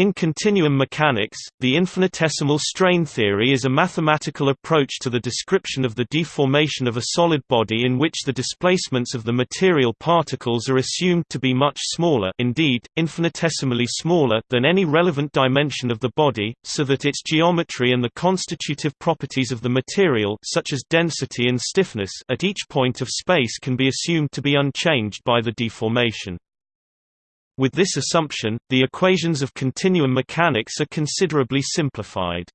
In continuum mechanics, the infinitesimal strain theory is a mathematical approach to the description of the deformation of a solid body in which the displacements of the material particles are assumed to be much smaller indeed, infinitesimally smaller than any relevant dimension of the body, so that its geometry and the constitutive properties of the material such as density and stiffness at each point of space can be assumed to be unchanged by the deformation. With this assumption, the equations of continuum mechanics are considerably simplified.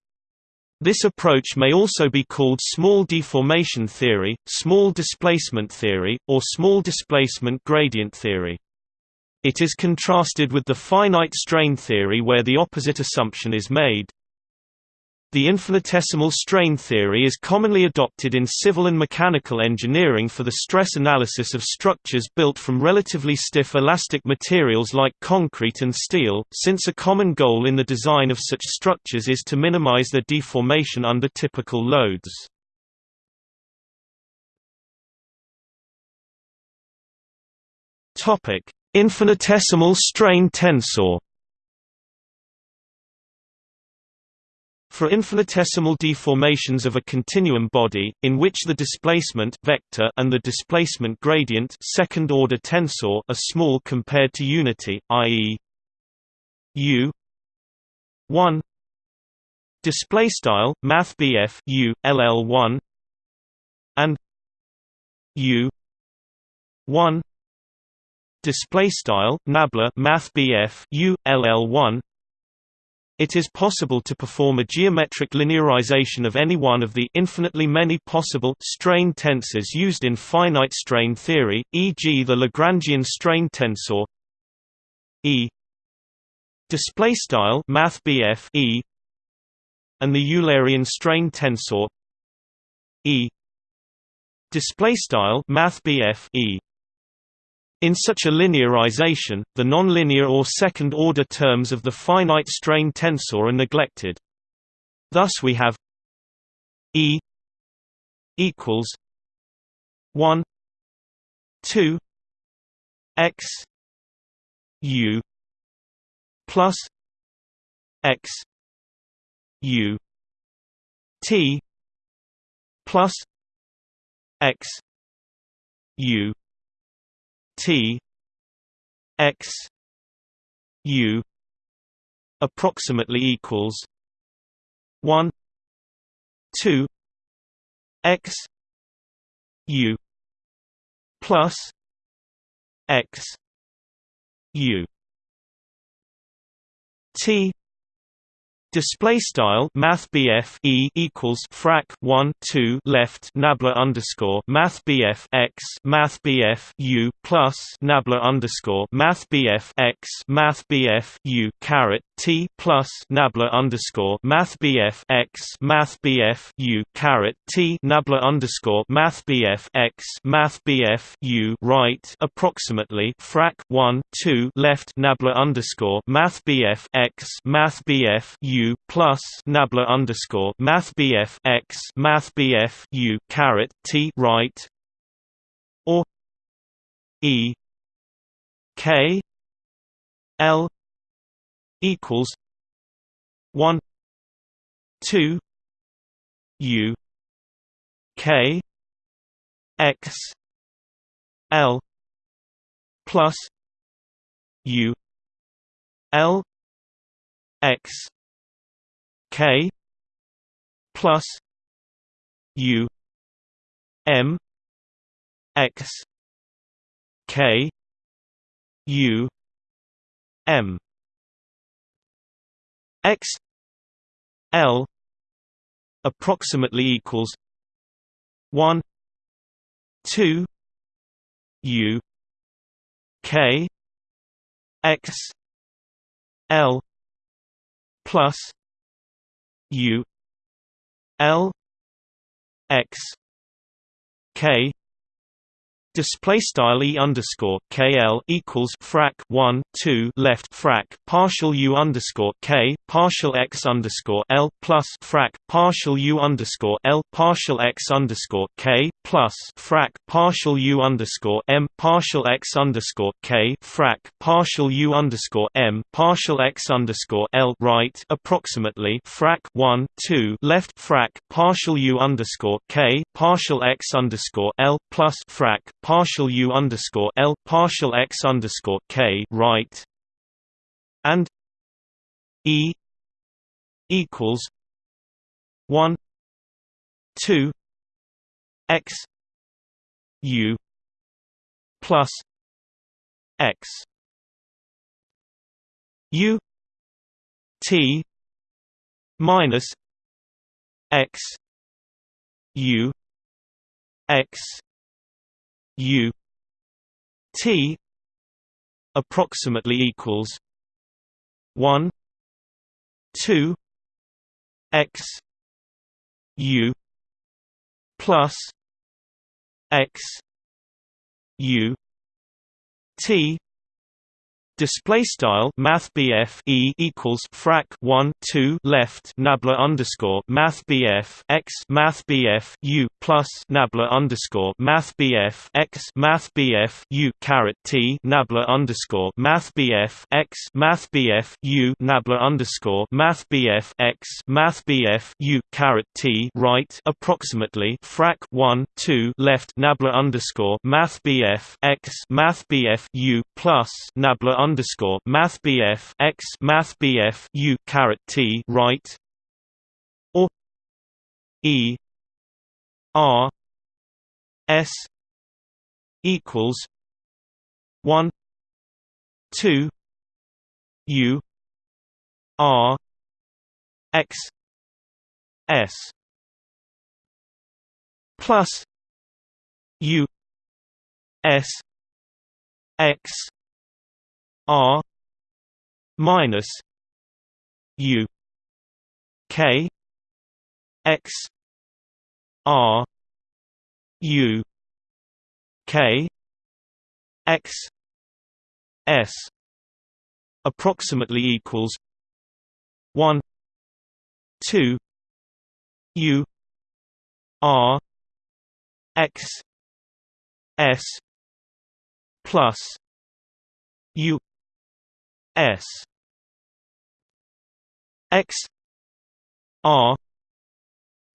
This approach may also be called small deformation theory, small displacement theory, or small displacement gradient theory. It is contrasted with the finite strain theory where the opposite assumption is made. The infinitesimal strain theory is commonly adopted in civil and mechanical engineering for the stress analysis of structures built from relatively stiff elastic materials like concrete and steel, since a common goal in the design of such structures is to minimize their deformation under typical loads. Infinitesimal strain tensor For infinitesimal deformations of a continuum body, in which the displacement vector and the displacement gradient second-order tensor are small compared to unity, i.e. u 1 display style math u ll1 and u 1 display style nabla math u ll1 it is possible to perform a geometric linearization of any one of the infinitely many possible strain tensors used in finite strain theory, e.g. the Lagrangian strain tensor E display style math E and the Eulerian strain tensor E display style math E in such a linearization, the nonlinear or second-order terms of the finite strain tensor are neglected. Thus we have E equals 1 2 x u plus x u t plus x u T X U approximately equals one two X U plus X U T Display style Math E equals frac one two left Nabla underscore Math X Math U plus Nabla underscore Math X Math U caret T plus Nabla underscore Math X Math U caret T Nabla underscore Math X Math U right approximately frac one two left Nabla underscore Math X Math U plus nabla underscore math bf x math bf u caret t right or e k l equals one two u k x l plus u l x K plus U M X K U M X L approximately equals one two U K X L plus U L X K Display style e underscore kl equals frac one two left frac partial u underscore k partial x underscore l plus frac partial u underscore l partial x underscore k plus frac partial u underscore m partial x underscore k frac partial u underscore m partial x underscore l right approximately frac one two left frac partial u underscore k partial x underscore l plus frac partial u underscore l partial x underscore k right? And e equals one two x u plus x u t minus x u x U T approximately equals one two X U plus X U T Display style Math E equals frac one two left Nabla underscore Math X Math U plus Nabla underscore Math X Math U caret T Nabla underscore Math X Math U Nabla underscore Math X Math U caret T right approximately frac one two left Nabla underscore Math X Math U plus Nabla underscore Math BF X Math BF U caret T right or E R S equals one two U R X S plus U S X R minus U K X R U K X S approximately equals one two U R X S plus U S. X. R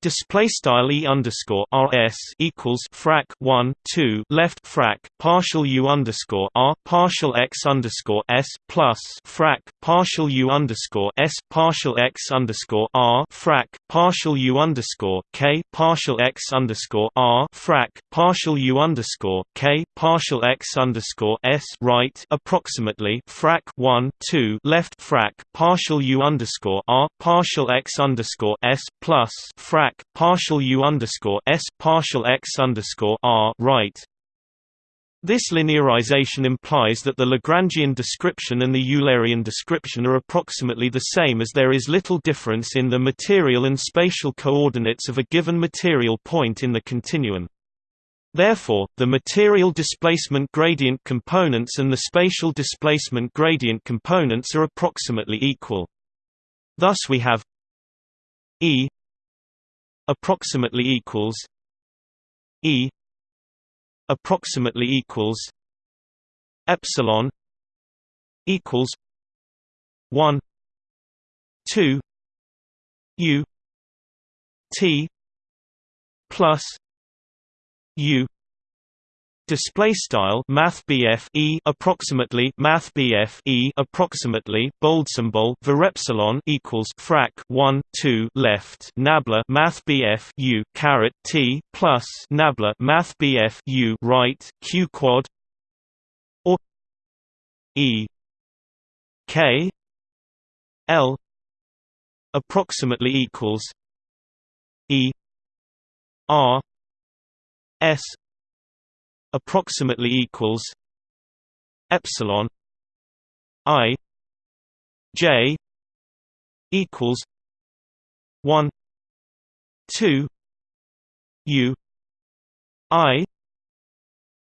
Display style e underscore rs equals frac one two left frac partial u underscore r partial x underscore s plus frac partial u underscore s partial x underscore r frac partial u underscore k partial x underscore r frac partial u underscore k partial x underscore s right approximately frac one two left frac partial u underscore r partial x underscore s plus frac partial u underscore s partial x underscore r right. This linearization implies that the Lagrangian description and the Eulerian description are approximately the same as there is little difference in the material and spatial coordinates of a given material point in the continuum. Therefore, the material displacement gradient components and the spatial displacement gradient components are approximately equal. Thus we have E approximately equals E approximately equals epsilon equals 1 2 u t plus u display style math e approximately math e approximately bold symbol var epsilon equals frac 1 2 left nabla math u caret t plus nabla math u right q quad or e k l approximately equals e r s approximately equals epsilon i j equals 1 2 u i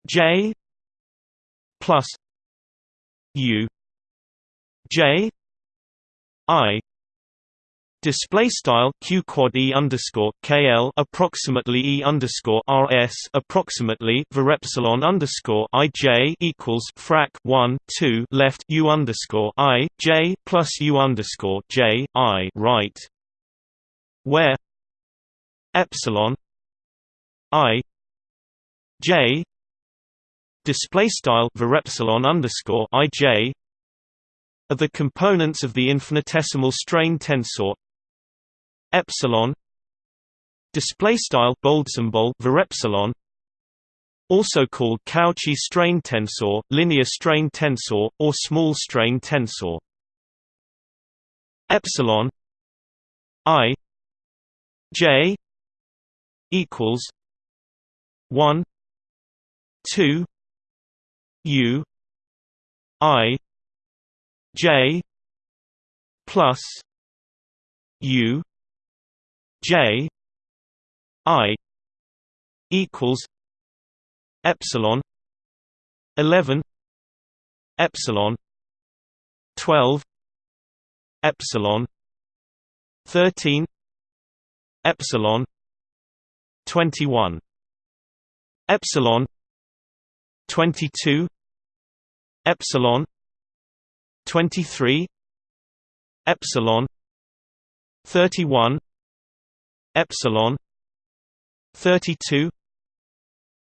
J plus U J I Display style q quad e underscore kl approximately e underscore rs approximately var epsilon underscore i j equals frac 1 2 left u underscore i j plus u underscore j i right, where epsilon i j display style var epsilon underscore i j are the components of the infinitesimal strain tensor epsilon display style bold symbol var epsilon also called Cauchy strain tensor, linear strain tensor, or small strain tensor. Epsilon i j equals one two u i j plus u J I equals epsilon eleven epsilon twelve epsilon thirteen epsilon twenty one epsilon twenty two epsilon twenty three epsilon thirty one epsilon 32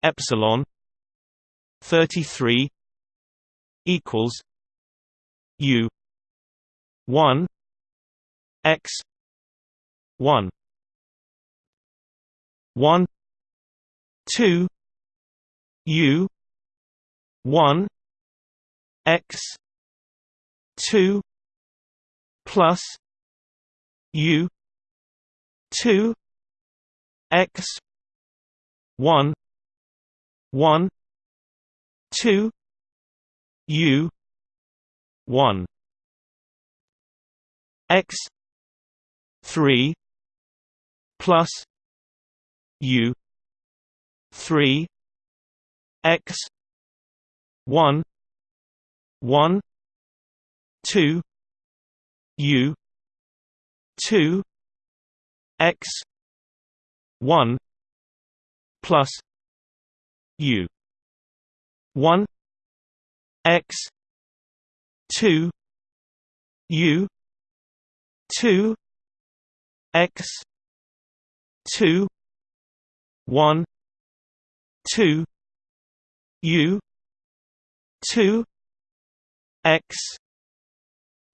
epsilon 33 equals u 1 x 1 1 2 u 1 x 2 plus u 2 x 1 1 2 u 1 x 3 plus u 3 x 1 1 2 u 2 x 1 plus u 1 x 2 u 2 x 2 1 2 u 2 x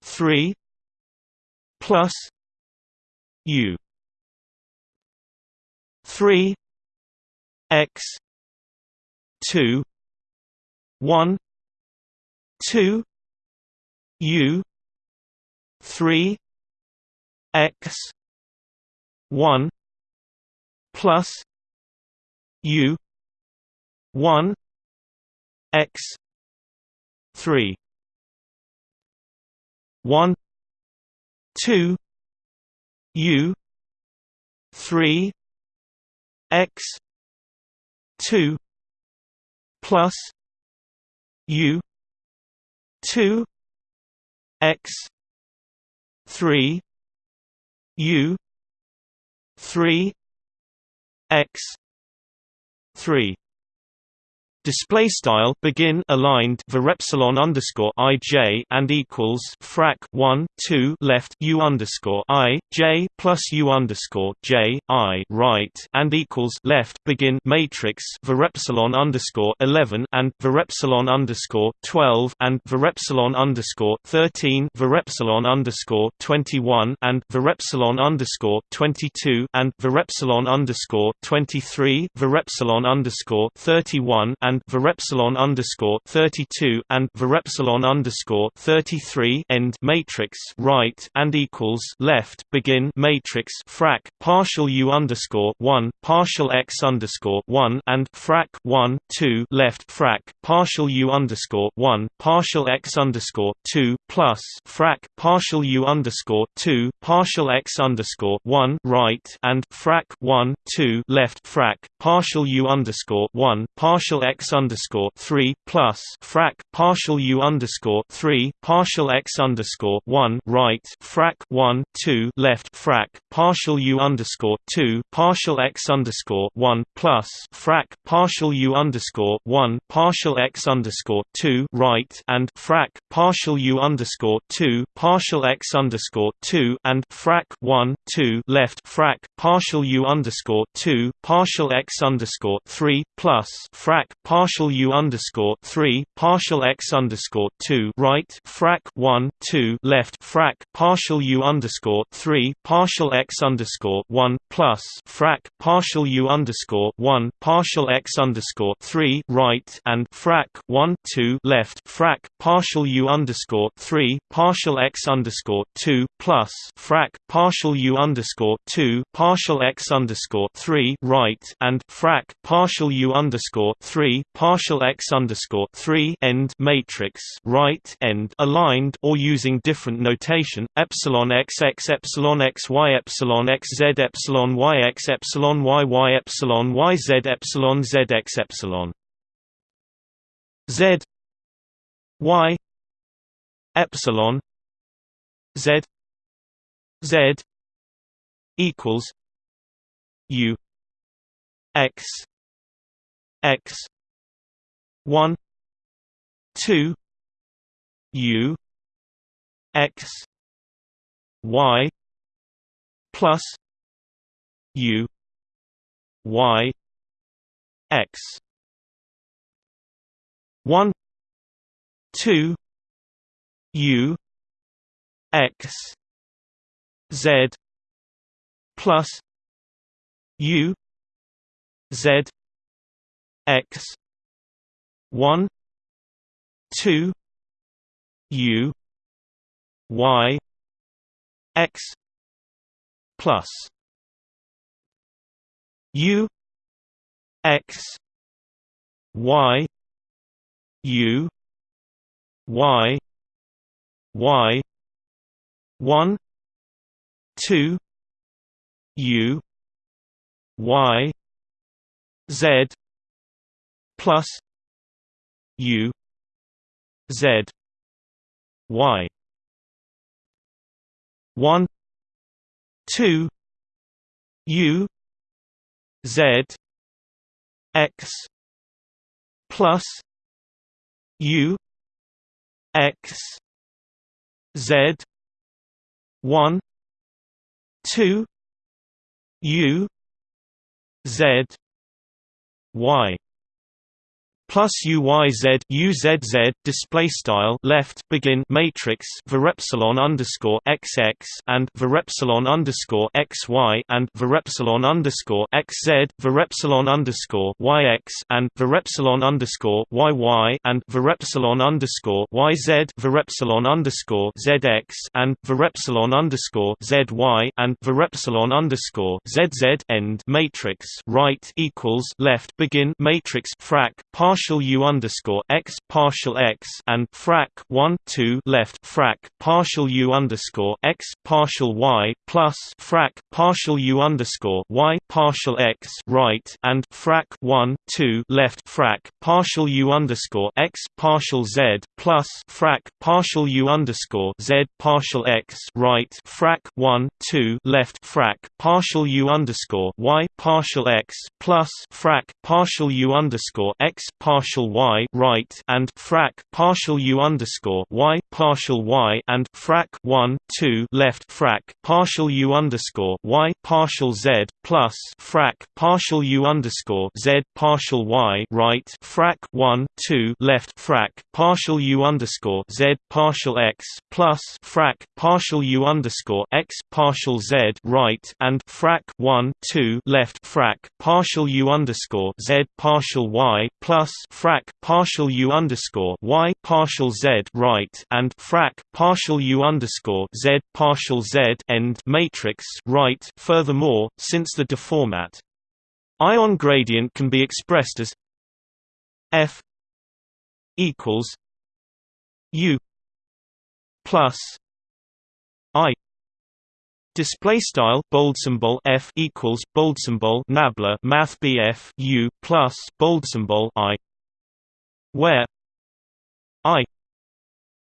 3 plus u 3 x 2 1 2 u 3 x 1 plus u 1 x 3 1 2 u 3 x 2 plus u 2 x 3 u 3 x 3 Display style begin aligned var epsilon underscore i j and equals frac 1 2 left u underscore i j plus u underscore j i right and equals left begin matrix var epsilon underscore 11 and var epsilon underscore 12 and var epsilon underscore 13 var epsilon underscore 21 and var epsilon underscore 22 and var epsilon underscore 23 var epsilon underscore 31 and and varepsilon underscore thirty two and varepsilon underscore thirty three end matrix right and equals left begin matrix frac partial U underscore one partial X underscore one and frac one two left frac partial U underscore one partial X underscore two plus frac partial U underscore two partial X underscore one right and frac one two left frac partial U underscore one partial X x underscore three plus frac partial u underscore three partial x underscore one right frac one two left frac partial u underscore two partial x underscore one plus frac partial u underscore one partial x underscore two right and frac partial u underscore two partial x underscore two and frac one two left frac partial u underscore two partial x underscore three plus frac partial u underscore three partial x underscore two right frac one two left frac partial u underscore three partial x underscore one plus frac partial u underscore one partial x underscore three right and frac one two left frac partial u underscore three partial x underscore two plus frac partial u underscore two partial x underscore three right and frac partial u underscore three partial x underscore three end matrix right end aligned or using different notation epsilon x x epsilon x y epsilon x z epsilon y x epsilon y y epsilon y z epsilon z x epsilon. Z y epsilon z z equals u x x 1 2 u x y plus u y x. 1 2 u x z plus u z x 1 2 u y x plus u x y u y y 1 2 u y z plus u z y. 1 2 u z x plus u x z. 1 2 u z y plus uyz uzz display style left begin matrix varepsilon underscore xx and varepsilon underscore xy and varepsilon underscore xz varepsilon underscore yx and varepsilon underscore yy and varepsilon underscore yz varepsilon underscore zx and varepsilon underscore zy and varepsilon underscore zz end matrix right equals left begin matrix frac partial u underscore x partial x and frac 1 2 left frac partial u underscore x partial y plus frac partial u underscore y partial x right and frac 1 2 left frac partial u underscore x partial z plus frac partial u underscore z partial x right frac 1 2 left frac partial u underscore y partial x plus frac partial u underscore x partial y right and frac partial u underscore y partial y and frac 1 2 left frac partial u underscore y partial z plus frac partial u underscore z partial y right frac 1 2 left frac partial u underscore z partial x plus frac partial u underscore x partial z right and frac 1 2 left frac partial u underscore z partial y plus frac partial u underscore y partial z right and frac partial u underscore z partial z end matrix right. Furthermore, since the deformat ion gradient can be expressed as f equals u plus i Display style bold symbol f equals bold symbol nabla math bf u plus bold symbol i. Where i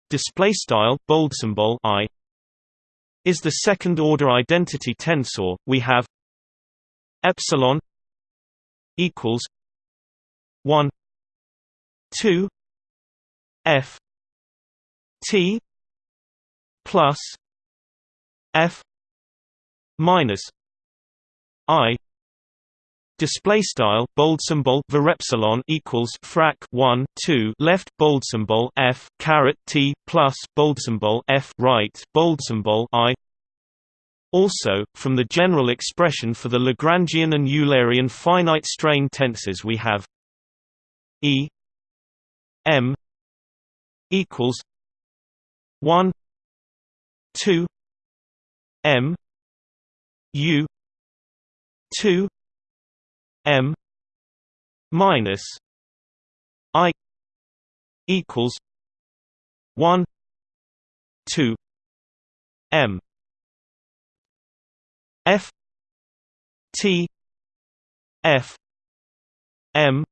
display style bold symbol i is the second order identity tensor. We have epsilon equals 1 2 f t plus f minus i display style bold symbol var epsilon equals frac 1 2 left bold symbol f caret t plus bold symbol f right bold symbol i. Also from the general expression for the lagrangian and eulerian finite strain tensors we have e m equals 1 2 m u 2 m minus i equals 1 2 m f t f m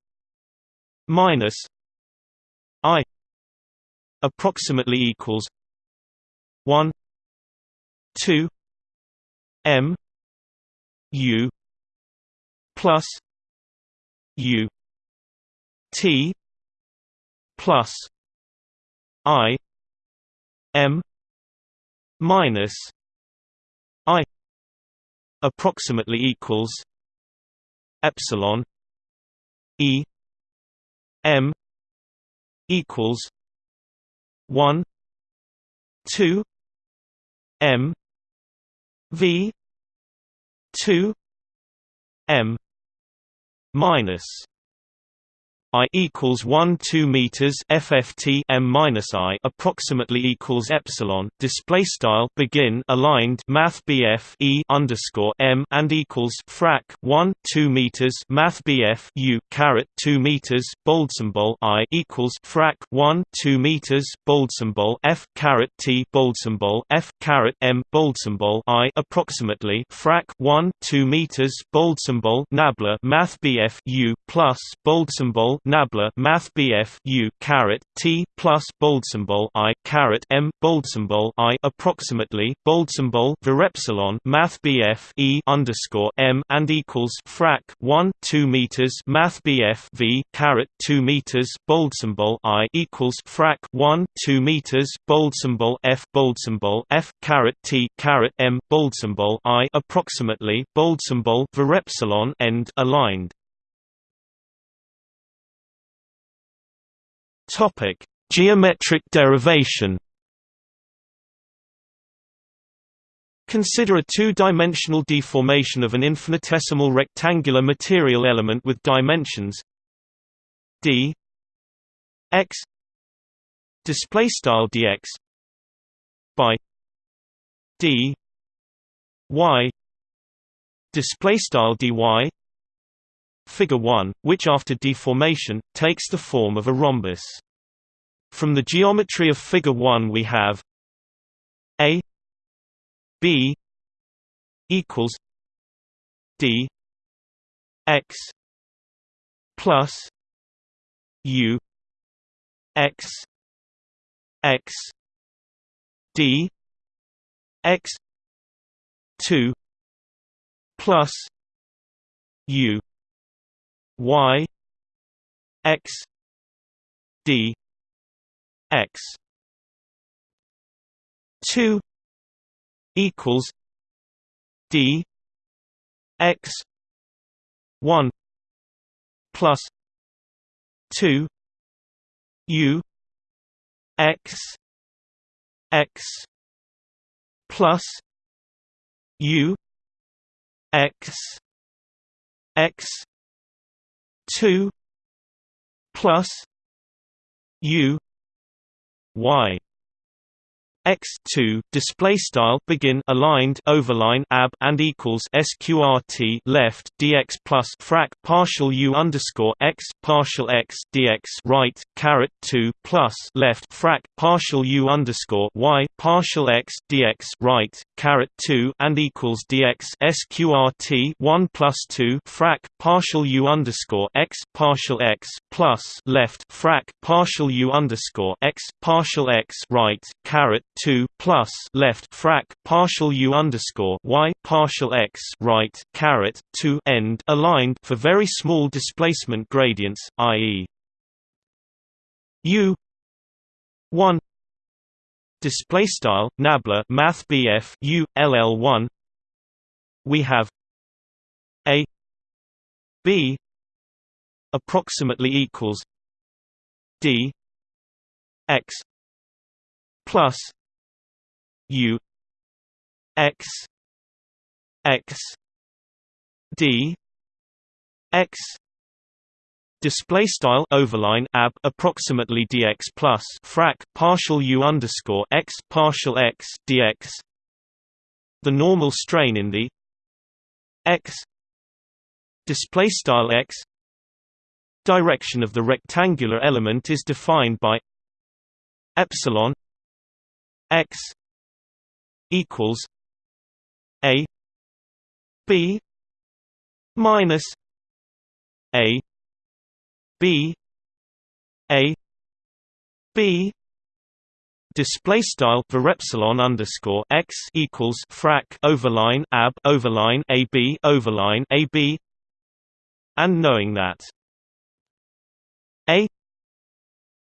minus i approximately equals 1 2 m u plus u t plus i m minus i approximately equals epsilon e m equals 1 2 m v 2 m minus I equals 1 2 meters FFT m minus I approximately equals epsilon display style begin aligned Math BF E underscore m and equals frac 1 2 meters Math BF U caret 2 meters bold symbol I equals frac 1 2 meters bold symbol F caret T bold symbol F caret m bold symbol I approximately frac 1 2 meters bold symbol Nabla Math BF U plus bold symbol Nabla Math BF U caret T plus bold symbol I caret M bold symbol I approximately bold symbol epsilon Math BF E underscore M and equals frac one two meters Math BF V caret two meters bold symbol I equals frac one two meters bold symbol F bold symbol F caret T caret M bold symbol I approximately bold symbol epsilon end aligned Topic: Geometric derivation. Consider a two-dimensional deformation of an infinitesimal rectangular material element with dimensions d x display style dx by d y display style dy Figure 1, which after deformation, takes the form of a rhombus. From the geometry of Figure 1 we have a b equals d x plus u x x d x 2 plus u y x d x. 2 equals d x. 1 plus 2 u x x. Plus u x x two plus U Y x 2 display style begin aligned overline ab and equals sqrt left dx plus frac partial u underscore x partial x dx right caret 2 plus left frac partial u underscore y partial x dx right caret 2 and equals dx sqrt 1 plus 2 frac partial u underscore x partial x plus left frac partial u underscore x partial x right caret 2 plus left frac partial u underscore y partial x right caret 2 end aligned for very small displacement gradients, i.e. u 1 display style nabla math BF u ll1 we have a b approximately equals d x plus u x x d x display style overline ab approximately dx plus frac partial u underscore x partial x dx. The normal strain in the x display style x direction of the rectangular element is defined by epsilon x equals a b minus a b a b display style for epsilon underscore x equals frac overline ab overline a b overline a b and knowing that a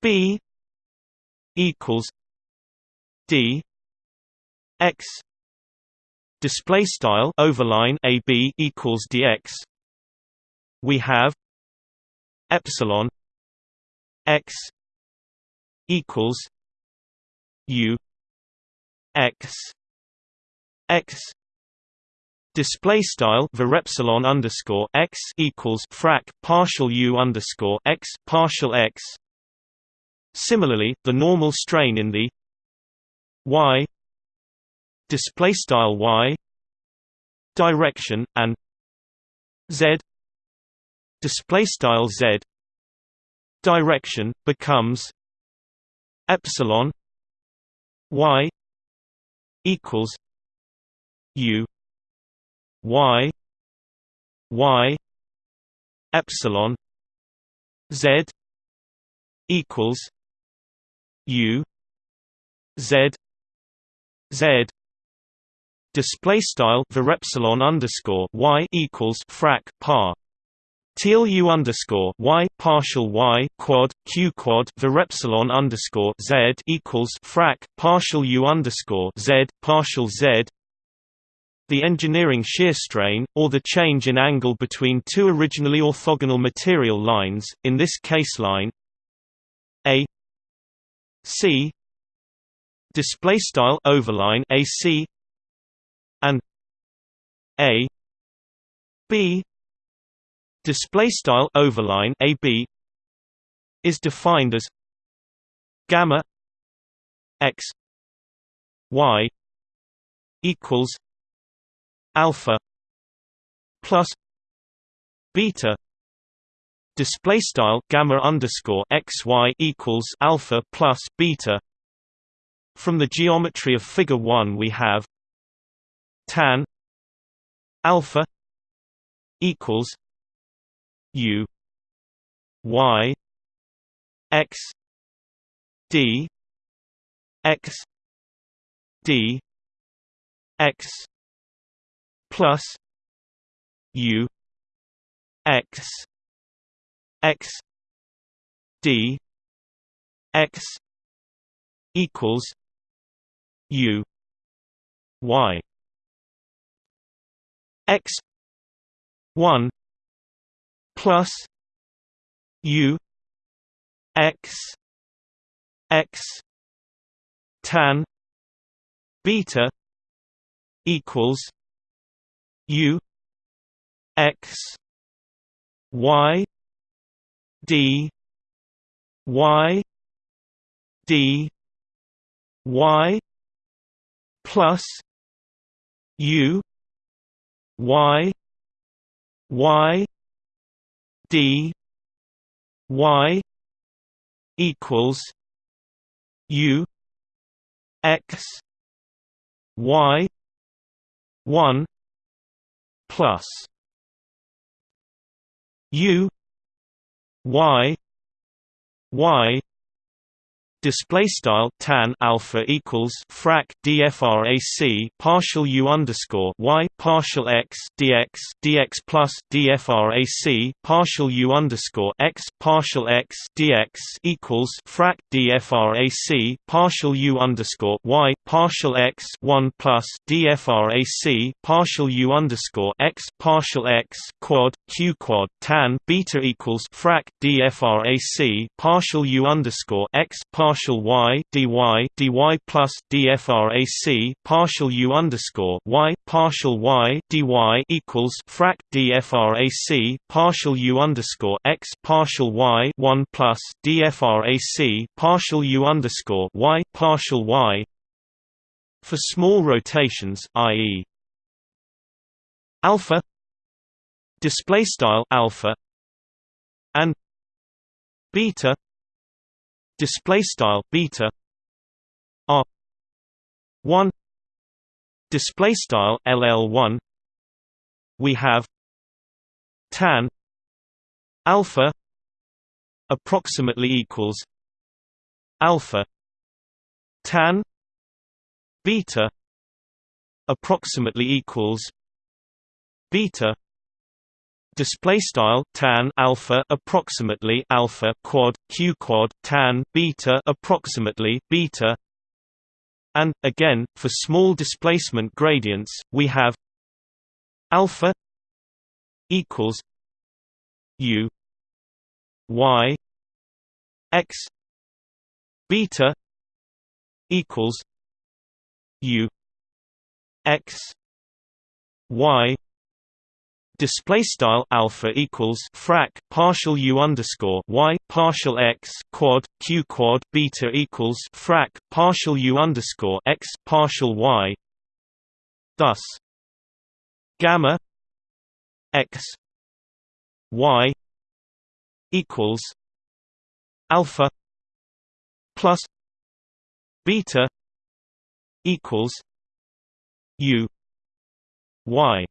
b equals d x display style overline a b equals dx. We have epsilon x equals u x x. Display style var epsilon underscore x equals frac partial u underscore x partial x. Similarly the normal strain in the y display style y direction and z display style z direction becomes epsilon y equals u y y epsilon z equals u z z display style var epsilon underscore y equals frac par. Teal U underscore Y partial Y quad Q quad var epsilon underscore Z equals frac partial U underscore Z partial Z. The engineering shear strain, or the change in angle between two originally orthogonal material lines, in this case line A C display style overline AC and A B display style overline AB is defined as gamma x y equals alpha plus beta display style gamma underscore x y equals alpha plus beta. From the geometry of figure 1 we have tan alpha equals u y x d x d x plus u x x d x equals u y x 1 plus u x x tan beta equals u x y d y d y plus U Y Y D Y equals U X Y one plus U Y Y display style tan alpha equals frac dfrac partial u underscore y partial x dx dx plus dfrac partial u underscore x partial x dx equals frac dfrac partial u underscore y partial x 1 plus dfrac partial u underscore x partial x quad q quad tan beta equals frac dfrac partial u underscore x partial partial y dy dy plus dfrac partial u underscore y partial y dy equals frac dfrac partial u underscore x partial y one plus dfrac partial u underscore y partial y for small rotations, i.e. alpha display style alpha and beta display style beta r 1 display style ll1 we have tan alpha approximately equals alpha tan beta approximately equals beta display style tan alpha approximately alpha quad q quad tan beta approximately beta. And again for small displacement gradients we have alpha equals u y x beta equals u x y display style alpha equals frac partial u underscore y partial x quad q quad beta equals frac partial u underscore x partial y. Thus, gamma x y equals alpha plus beta equals u y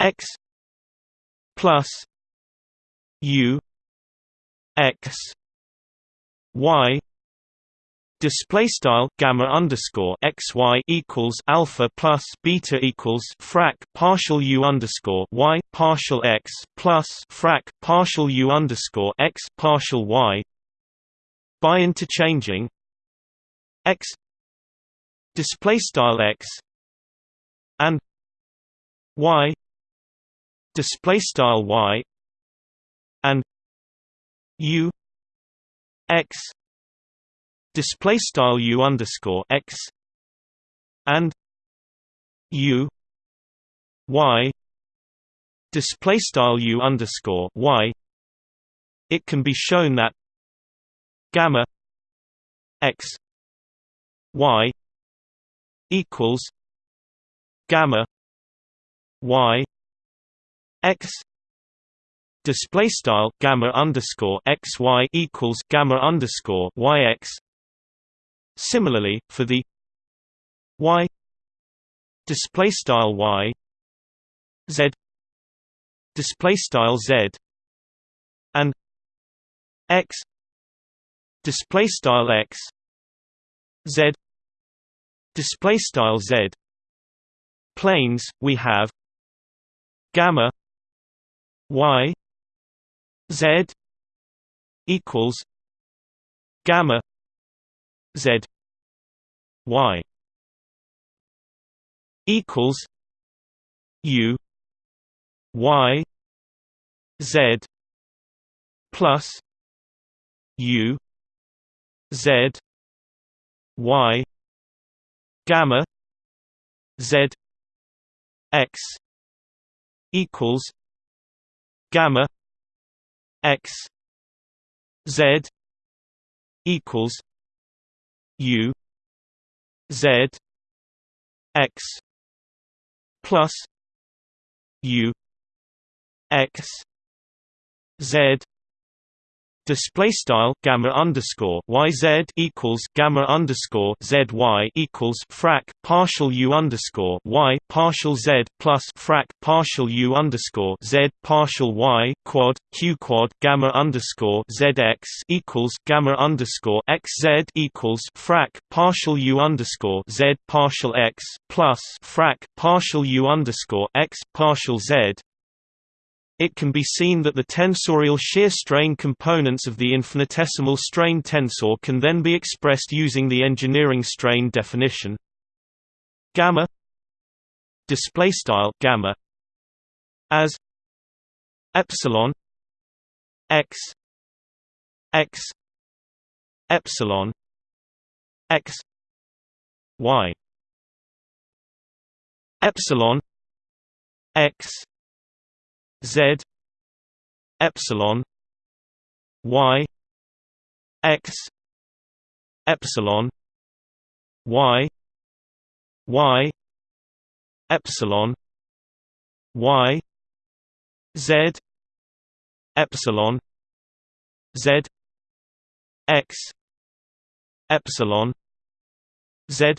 x plus u x y Display style gamma underscore x y equals alpha plus beta equals frac partial u underscore y partial x plus frac partial u underscore x partial y by interchanging x display style x and y display style y and u x display style u underscore x and u y display style u underscore y it can be shown that gamma x y equals gamma y x display style gamma underscore x y equals gamma underscore y x. Similarly, for the y display style y z display style z and x display style x z display style z planes we have gamma y z equals gamma z y equals u y z plus u z y gamma z x equals gamma x z equals u Z X plus U X Z display style gamma underscore yz equals gamma underscore zy equals frac partial u underscore y partial z plus frac partial u underscore z partial y quad q quad gamma underscore zx equals gamma underscore xz equals frac partial u underscore z partial x plus frac partial u underscore x partial z it can be seen that the tensorial shear strain components of the infinitesimal strain tensor can then be expressed using the engineering strain definition. Gamma display style gamma as epsilon x x epsilon x y epsilon x Z epsilon Y X epsilon Y Y epsilon Y Z epsilon Z X epsilon Z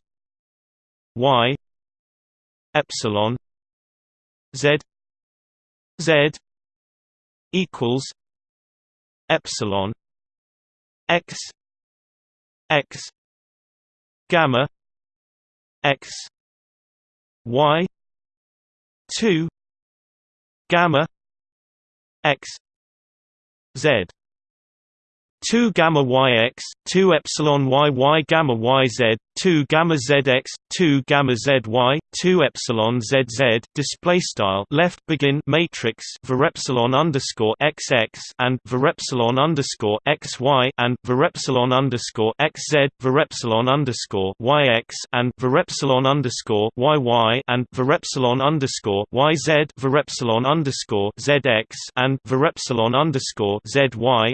Y epsilon Z Z equals epsilon x x gamma x y 2 gamma x z 2 gamma yx 2 epsilon yy gamma yz 2 gamma zx 2 gamma zy 2 epsilon zz display style left begin matrix var epsilon underscore xx and var epsilon underscore xy and var epsilon underscore xz var epsilon underscore yx and var epsilon underscore yy and var epsilon underscore yz var epsilon underscore zx and var epsilon underscore zy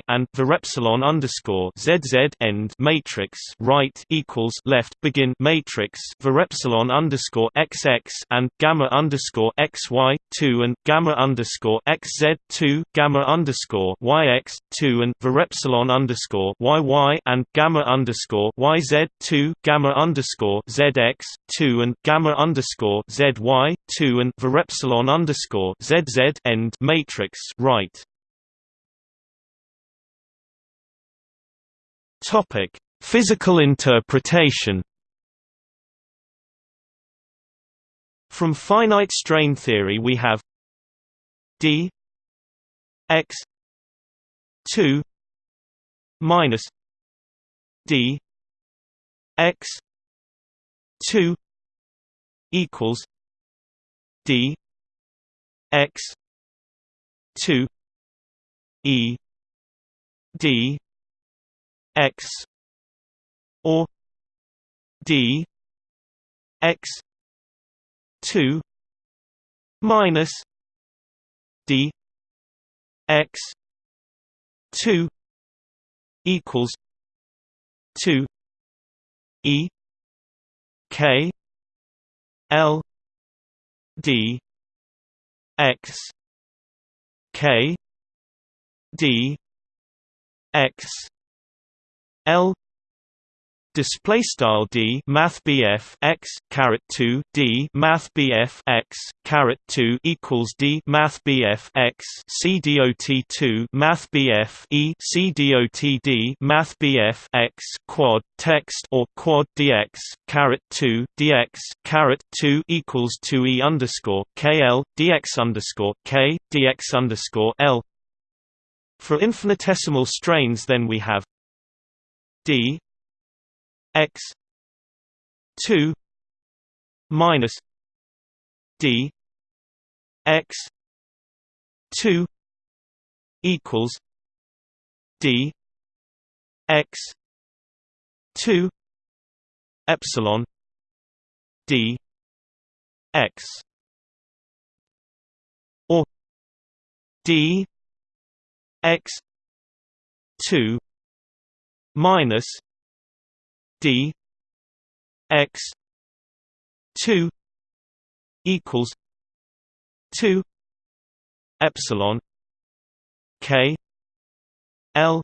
and var epsilon underscore zz end matrix right equals left begin matrix var epsilon underscore xx and gamma underscore xy two and gamma underscore xz two gamma underscore yx two and var epsilon underscore yy and gamma underscore yz two gamma underscore zx two and gamma underscore zy two and var epsilon underscore zz end matrix right Topic: Physical interpretation. From finite strain theory we have d x 2 minus d x 2 equals d x 2 e d x or d x 2 minus d x 2 equals 2 e k l d x k d x L display style d math bf x caret 2 d math bf x caret 2 equals d math bf x c dot 2 math bf e c dot d math bf x quad text or quad dx caret 2 dx caret 2 equals 2 e underscore kl dx underscore k dx underscore l. For infinitesimal strains then we have d x 2 minus d x 2 equals d x 2 epsilon d x or d x 2 minus D x 2 equals 2 epsilon k l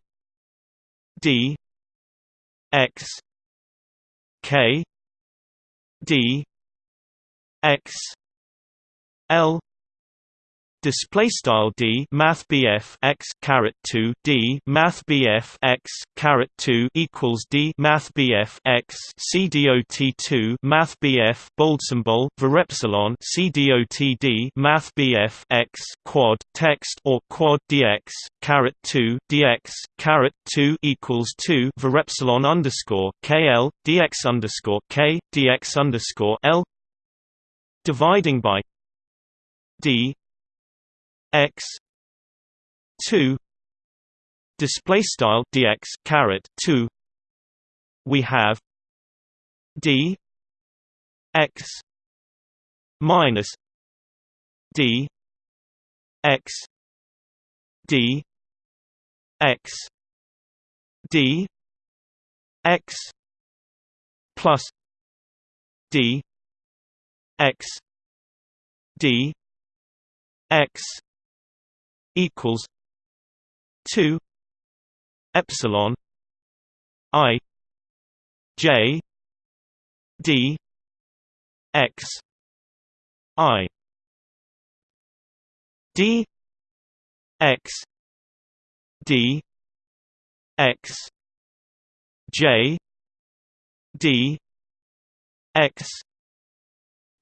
d x k d x l display style d math bf x caret 2 d math bf x caret 2 equals d math bf x c dot 2 math bf bold symbol var epsilon c dot d math bf x quad text or quad dx caret 2 dx caret 2 equals 2 var epsilon underscore kl dx underscore k dx underscore l dividing by d x 2 display style dx caret 2 we have d x minus d x d x d x plus d x d x equals two epsilon I J D X I D X D X J D X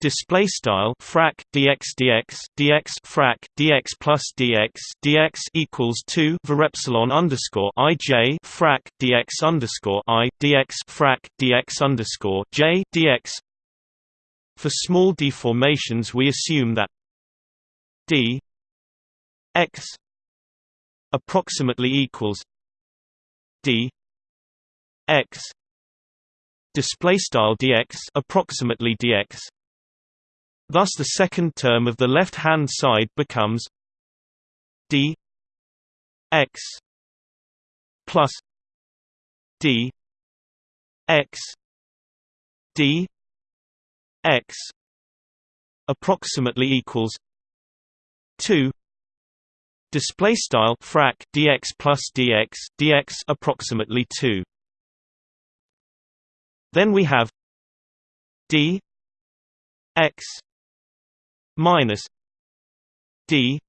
display style frac dx dx dx frac dx plus dx dx equals 2 var epsilon underscore ij frac dx underscore i dx frac dx underscore j dx. For small deformations we assume that d x approximately equals d x display style dx approximately dx Thus the second term of the left-hand side becomes d x plus d x d x approximately equals 2 display style frac dx plus dx dx approximately 2 then we have d x minus d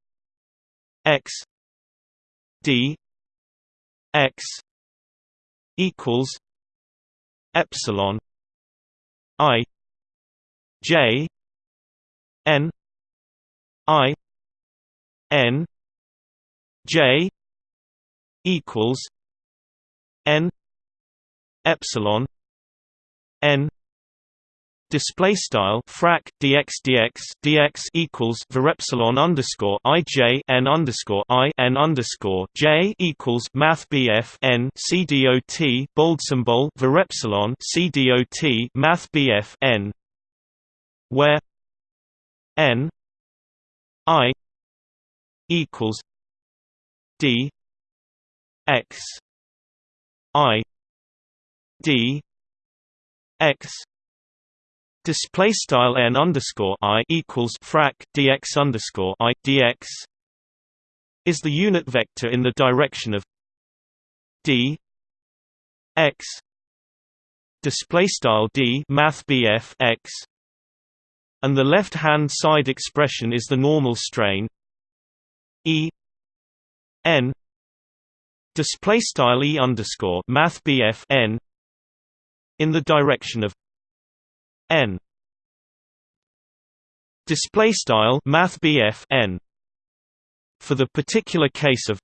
x d x equals epsilon i j n i n j equals n epsilon n display style frac dx dx dx equals var epsilon underscore i j n underscore i n underscore j equals math bf n c bold symbol var epsilon c dot math bf n where n i equals d x i d x Display style n underscore i equals frac dx underscore i dx is the unit vector in the direction of d x display style d math bf x and the left hand side expression is the normal strain e n display style e underscore math bf n in the direction of n. Display style math n. For the particular case of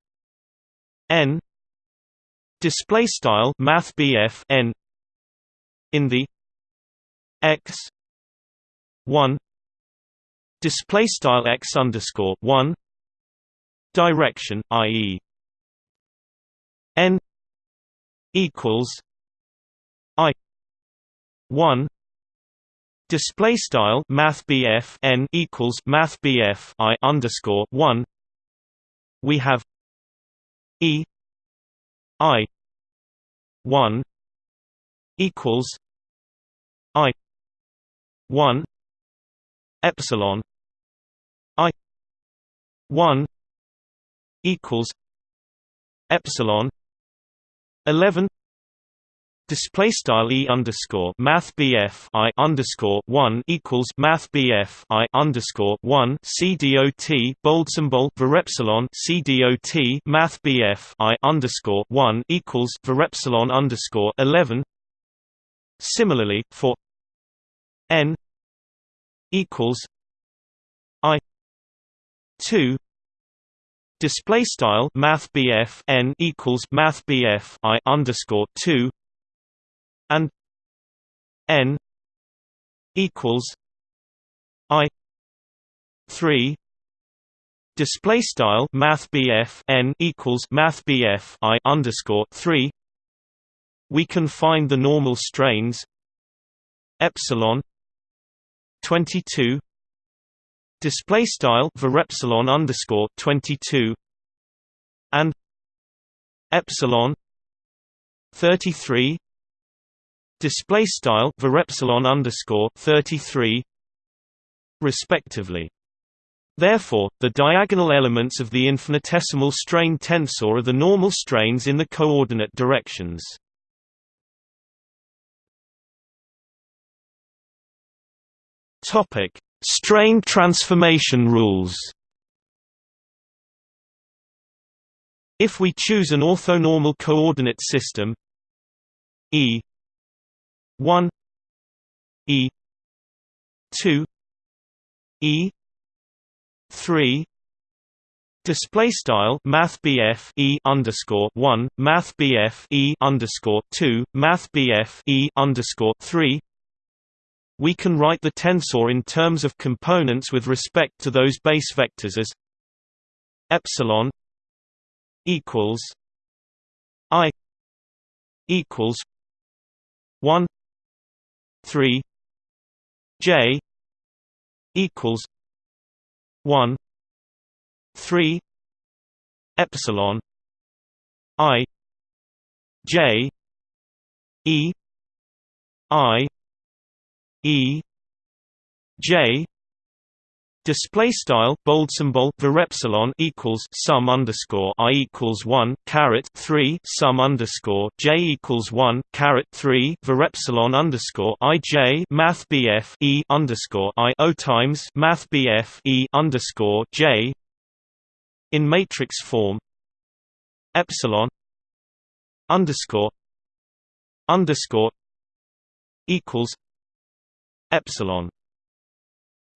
n. Display style math n. In the x 1 display style x underscore 1 direction i.e. n equals i 1 Display style Math n equals Math I underscore one. We have E I one equals I one epsilon I one equals epsilon eleven Display style e underscore math bf i underscore one equals math bf i underscore one c dot bold symbol var epsilon c dot math bf i underscore one equals var epsilon underscore eleven. Similarly, for n equals i two display style math bf n equals math bf i underscore two and n equals i 3 display style math n equals math i underscore 3 we can find the normal strains epsilon 22 display style var epsilon underscore 22 and epsilon 33 display style var underscore 33 respectively Therefore, the diagonal elements of the infinitesimal strain tensor are the normal strains in the coordinate directions. Topic: Strain transformation rules. If we choose an orthonormal coordinate system E 1 E 2 E 3 Display style Math E underscore one Math E underscore two Math E underscore three. We can write the tensor in terms of components with respect to those base vectors as epsilon equals I equals one 3 J equals 1 3 epsilon I J E I E J Display style bold symbol var epsilon equals sum underscore i equals one caret three sum underscore j equals one caret three var epsilon underscore i j math bf e underscore i o times math bf e underscore j in matrix form epsilon underscore underscore equals epsilon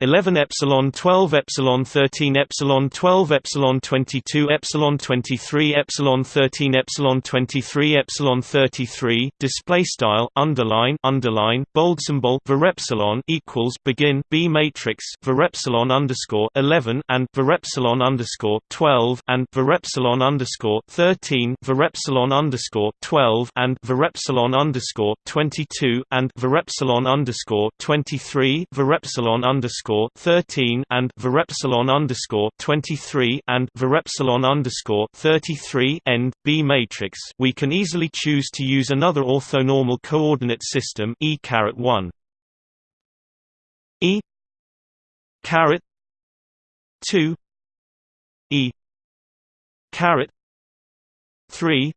11 epsilon 12 epsilon 13 epsilon 12 epsilon 22 epsilon 23 epsilon 13 epsilon 23 epsilon 33 display style underline underline bold symbol var epsilon equals begin b matrix var epsilon underscore 11 and var epsilon underscore 12 and var epsilon underscore 13 var epsilon underscore 12 and var epsilon underscore 22 and var epsilon underscore 23 var epsilon underscore underscore thirteen and varepsilon underscore twenty three and varepsilon underscore thirty three end B matrix, we can easily choose to use another orthonormal coordinate system E caret one. E caret two E caret three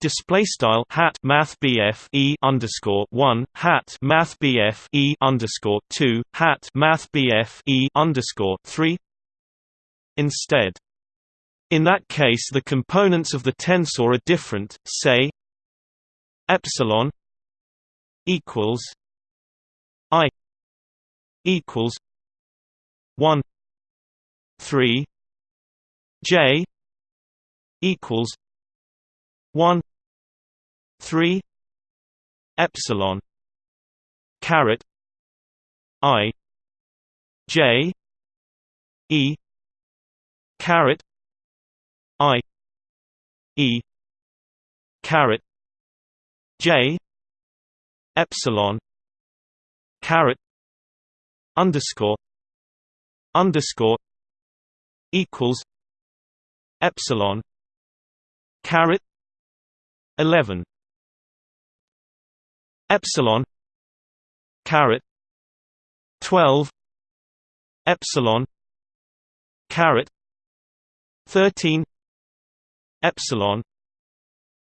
display style hat math BF E underscore one hat math BF E underscore two hat math BF E underscore three instead. In that case the components of the tensor are different, say epsilon equals I equals one three J equals one 3 epsilon caret i j e caret i e caret j epsilon caret underscore underscore equals epsilon caret 11 epsilon caret 12 epsilon caret 13 epsilon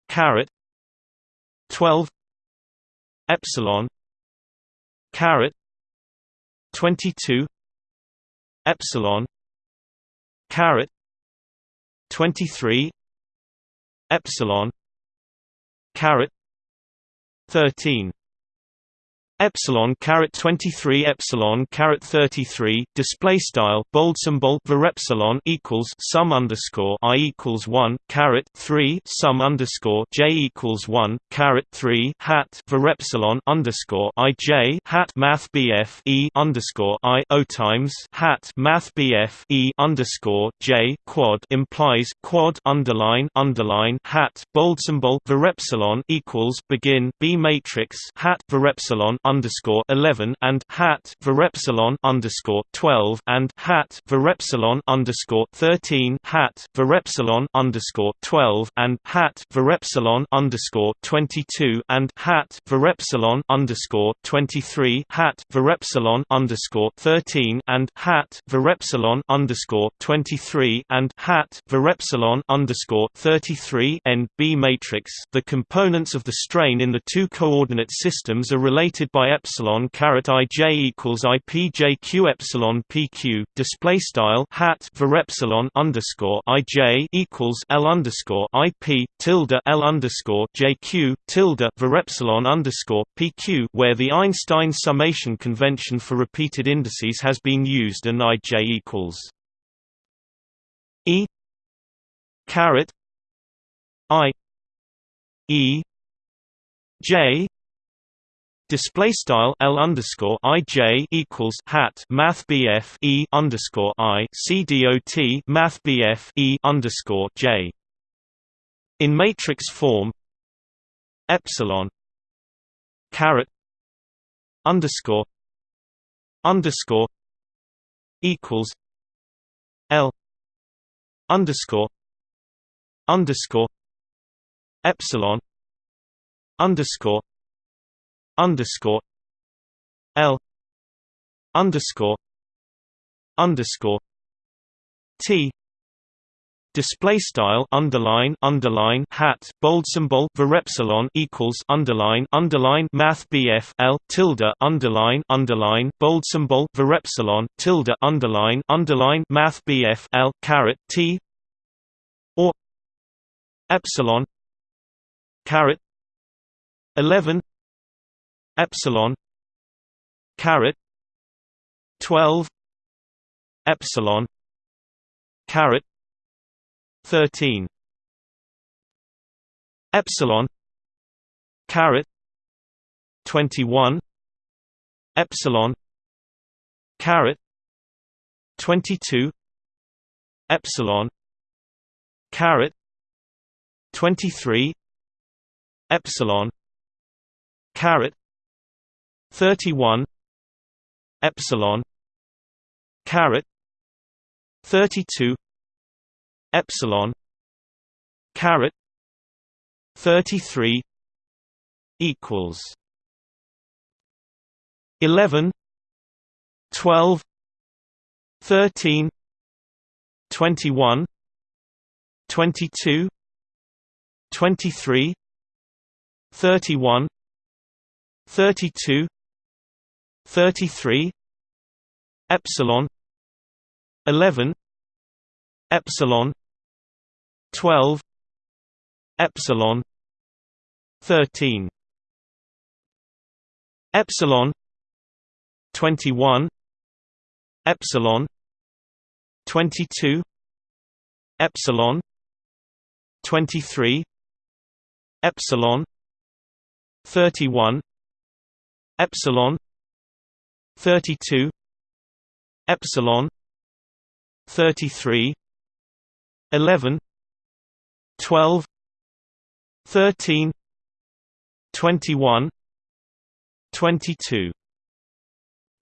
caret 12 epsilon caret 22 epsilon caret 23 epsilon caret 13 epsilon caret 23 epsilon caret 33 display style bold symbol var epsilon equals sum underscore i equals 1 caret 3 sum underscore j equals 1 caret 3 hat var epsilon underscore i j hat math bf e underscore i o times hat math bf e underscore j quad implies quad underline underline hat bold symbol var epsilon equals begin b matrix hat var epsilon underscore eleven and hat varepsilon underscore twelve and hat varepsilon underscore thirteen hat varepsilon underscore twelve and hat varepsilon underscore twenty two and hat varepsilon underscore twenty three hat varepsilon underscore thirteen and hat varepsilon underscore twenty three and hat varepsilon underscore thirty three N B matrix. The components of the strain in the two coordinate systems are related by epsilon caret ij equals i p j q epsilon pq display style hat for epsilon underscore ij equals l underscore i p tilde l underscore j q tilde for epsilon underscore pq where the Einstein summation convention for repeated indices has been used and ij equals e caret i e j Display style L underscore I J equals hat Math BF E underscore I C D O T Math BF E underscore J. In matrix form epsilon caret underscore underscore equals L underscore underscore epsilon underscore underscore L underscore underscore T Display style underline underline hat bold symbol epsilon equals underline underline math BF L tilde underline underline bold symbol epsilon tilde underline underline math BF L caret T or epsilon caret eleven epsilon caret 12 epsilon caret 13 epsilon caret 21 epsilon caret 22 epsilon caret 23 epsilon caret 31 epsilon caret 32 epsilon caret 33 equals 11 12 13 21 22 23 31 32 33 epsilon 11 epsilon 12 epsilon 13 epsilon 21 epsilon 22 epsilon 23 epsilon 31 epsilon 32 epsilon 33 11 12 13 21 22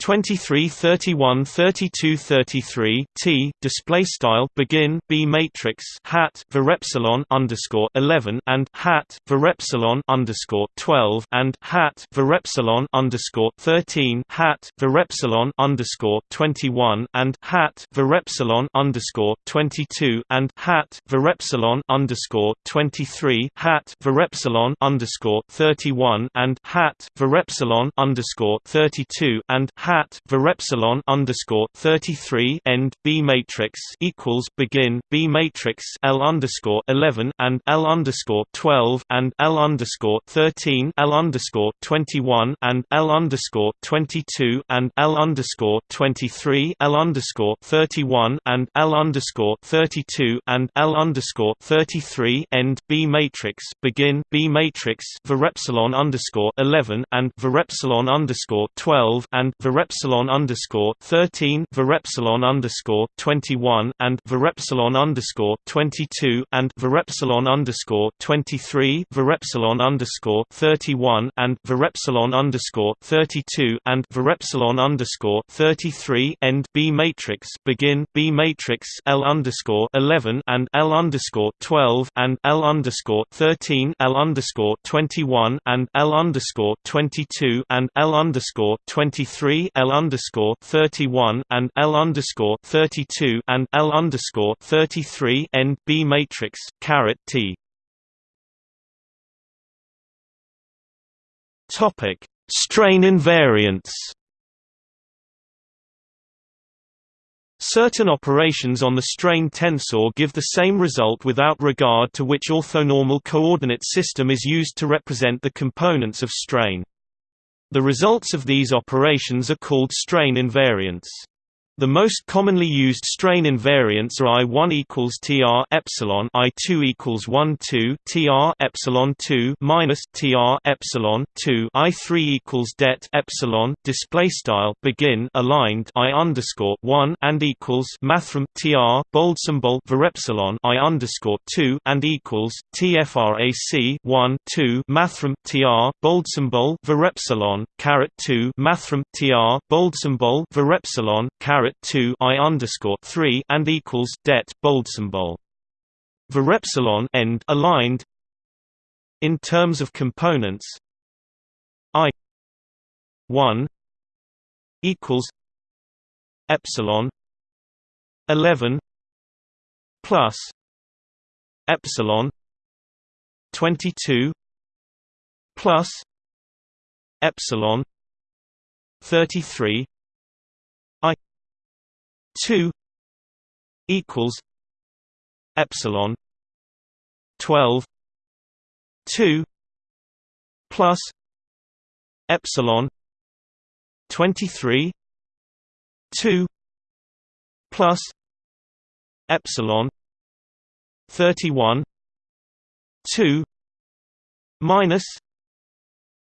23 31 32 33 T display style begin B matrix hat epsilon underscore 11 and hat epsilon underscore 12 and hat epsilon underscore 13 hat epsilon underscore 21 and hat epsilon underscore 22 and hat epsilon underscore 23 hat epsilon underscore 31 and hat epsilon underscore 32 and hat hat epsilon underscore thirty three end B matrix equals begin B matrix L underscore eleven and L underscore twelve and L underscore thirteen L underscore twenty one and L underscore twenty two and L underscore twenty three L underscore thirty one and L underscore thirty two and L underscore thirty three end B matrix begin B matrix epsilon underscore eleven and epsilon underscore twelve and Epsilon underscore thirteen Epsilon underscore twenty one and Epsilon underscore twenty two and Epsilon underscore twenty three Epsilon underscore thirty one and Epsilon underscore thirty two and Epsilon underscore thirty three end B matrix begin B matrix L underscore eleven and L underscore twelve and L underscore thirteen L underscore twenty one and L underscore twenty two and L underscore twenty three L underscore thirty one and L underscore thirty two and L underscore thirty three N B matrix caret T. Topic. Strain invariants. Certain operations on the strain tensor give the same result without regard to which orthonormal coordinate system is used to represent the components of strain. The results of these operations are called strain invariants. The most commonly used strain invariants are I1 equals tr epsilon, I2 equals 1 2 tr epsilon 2 minus tr epsilon 2, I3 equals det epsilon display style begin aligned I underscore 1 and equals mathrm tr bold symbol var epsilon I underscore 2 and equals tfrac 1 2 mathrm tr bold symbol var epsilon caret 2 mathrm tr bold symbol var epsilon caret caret 2 i underscore 3 and equals det bold symbol. Varepsilon end aligned. In terms of components, i 1 equals epsilon 11 plus epsilon 22 plus epsilon 33 2 equals epsilon 12 2 plus epsilon 23 2 plus epsilon 31 2 minus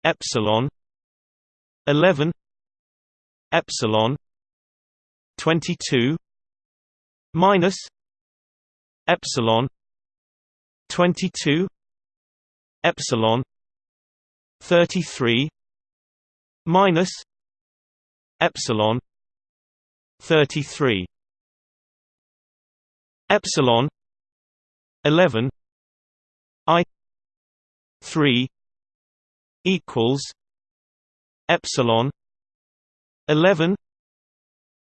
epsilon 11 epsilon 22 minus epsilon 22 epsilon 33 minus epsilon 33 epsilon 11 i 3 equals epsilon 11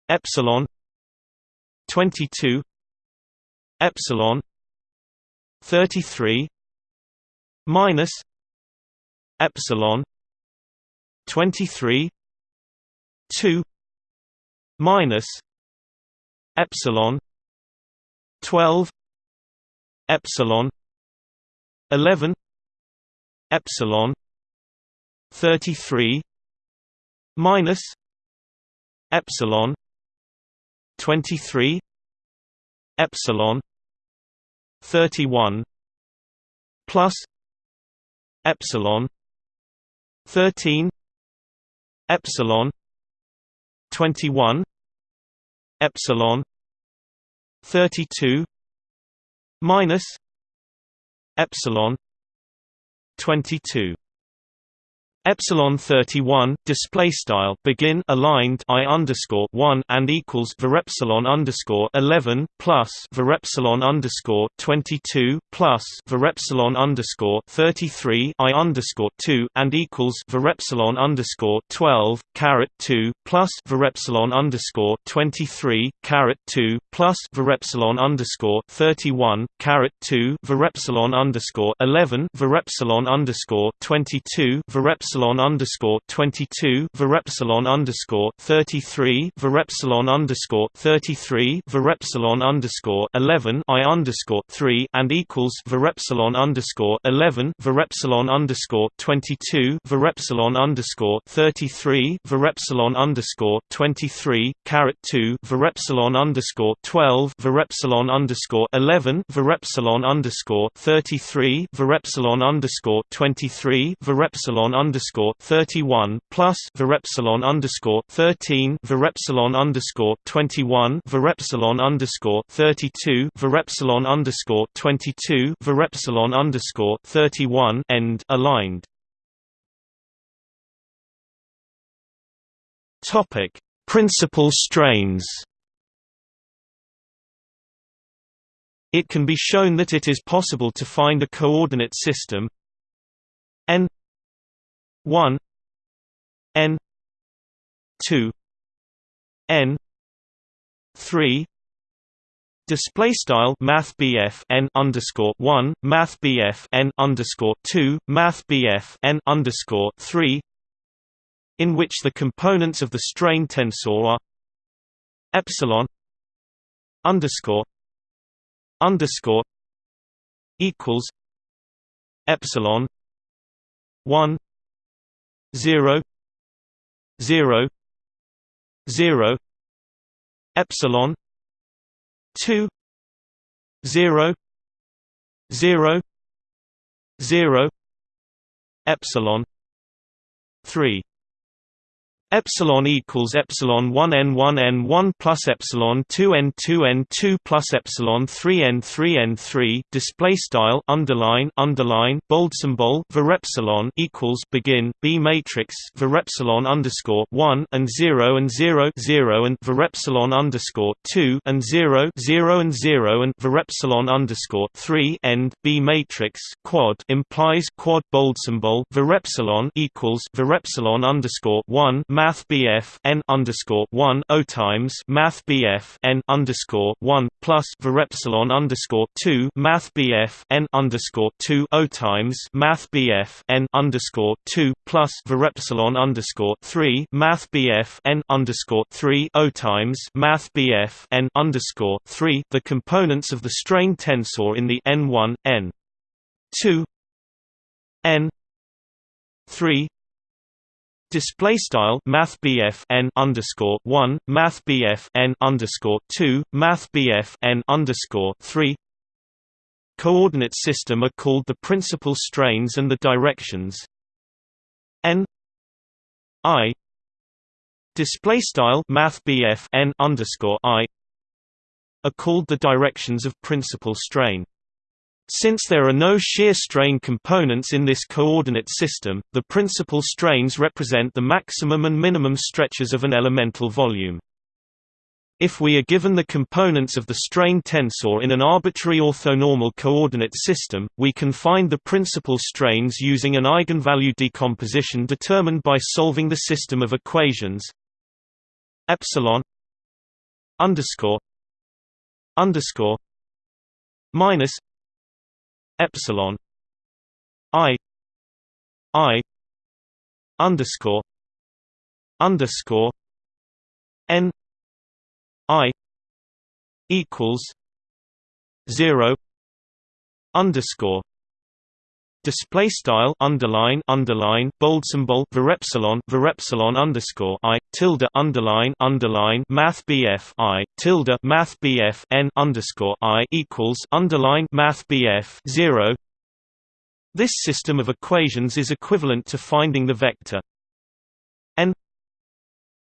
epsilon 22 epsilon 33 minus epsilon 23 2 minus epsilon 12 epsilon 11 epsilon 33 minus epsilon 23 epsilon 31 plus epsilon 13 epsilon 21 epsilon 32 minus epsilon 22 epsilon 31 display style begin aligned i underscore 1 and equals var epsilon underscore 11 plus var epsilon underscore 22 plus var epsilon underscore 33 i underscore 2 and equals var epsilon underscore 12 caret 2 plus var epsilon underscore 23 caret 2 plus var epsilon underscore 31 caret 2 var epsilon underscore 11 var epsilon underscore 22 var epsilon epsilon underscore twenty two var epsilon underscore thirty three var epsilon underscore thirty three var epsilon underscore eleven I underscore three and equals var epsilon underscore eleven var epsilon underscore twenty two var epsilon underscore thirty three var epsilon underscore twenty three caret two var epsilon underscore twelve var epsilon underscore eleven var epsilon underscore thirty three var epsilon underscore twenty three var epsilon underscore underscore thirty one plus var epsilon underscore thirteen var epsilon underscore twenty one var epsilon underscore thirty two var epsilon underscore twenty two var epsilon underscore thirty one end aligned. Topic Principal strains It can be shown that it is possible to find a coordinate system n 1 n 2 n 3 Display style Math n underscore one Math n underscore two Math n underscore three in which the components of the strain tensor are epsilon underscore underscore equals epsilon one zero zero zero epsilon two zero zero zero epsilon three Epsilon equals epsilon 1 n 1 n 1 plus epsilon 2 n 2 n 2 plus epsilon 3 n 3 n 3. Display style underline underline bold symbol var epsilon equals begin b matrix var epsilon underscore 1 and 0 and 0 0 and var epsilon underscore 2 and 0 0 and 0 and var epsilon underscore 3 end b matrix quad implies quad bold symbol var epsilon equals var epsilon underscore 1 Math BF n underscore one O times Math BF n underscore one plus var epsilon underscore two Math BF n underscore two O times Math BF n underscore two plus var epsilon underscore three Math BF n underscore three O times Math BF n underscore three the components of the strain tensor in the n one n two n three Display style Math n underscore one Math n underscore two Math n underscore three Coordinate system are called the principal strains and the directions n i display style Math n underscore i are called the directions of principal strain. Since there are no shear strain components in this coordinate system, the principal strains represent the maximum and minimum stretches of an elemental volume. If we are given the components of the strain tensor in an arbitrary orthonormal coordinate system, we can find the principal strains using an eigenvalue decomposition determined by solving the system of equations epsilon underscore underscore minus epsilon i i underscore underscore n i equals zero underscore display style underline underline bold symbol var epsilon var epsilon underscore i tilde underline underline math bf i tilde math bf n underscore i equals underline math bf zero. This system of equations is equivalent to finding the vector n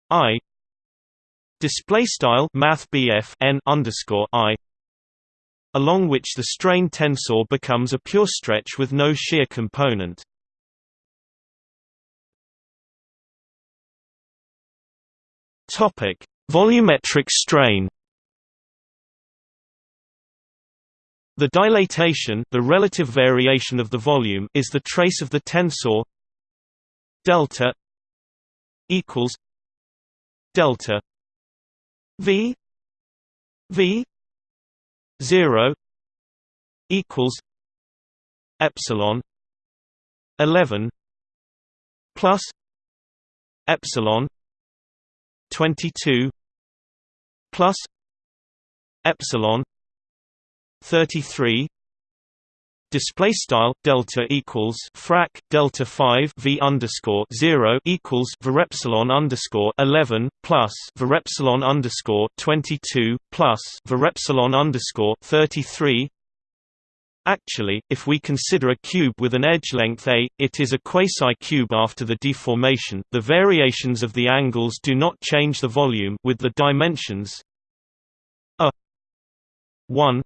i display style math bf n underscore i along which the strain tensor becomes a pure stretch with no shear component. Volumetric strain The dilatation the relative variation of the volume is the trace of the tensor delta equals delta v v 0 equals epsilon 11 plus epsilon 22 plus epsilon 33 display style delta equals frac delta 5 v underscore 0 equals varepsilon underscore 11 plus varepsilon underscore 22 plus varepsilon underscore 33 Actually, if we consider a cube with an edge length a, it is a quasi-cube after the deformation. The variations of the angles do not change the volume with the dimensions a 1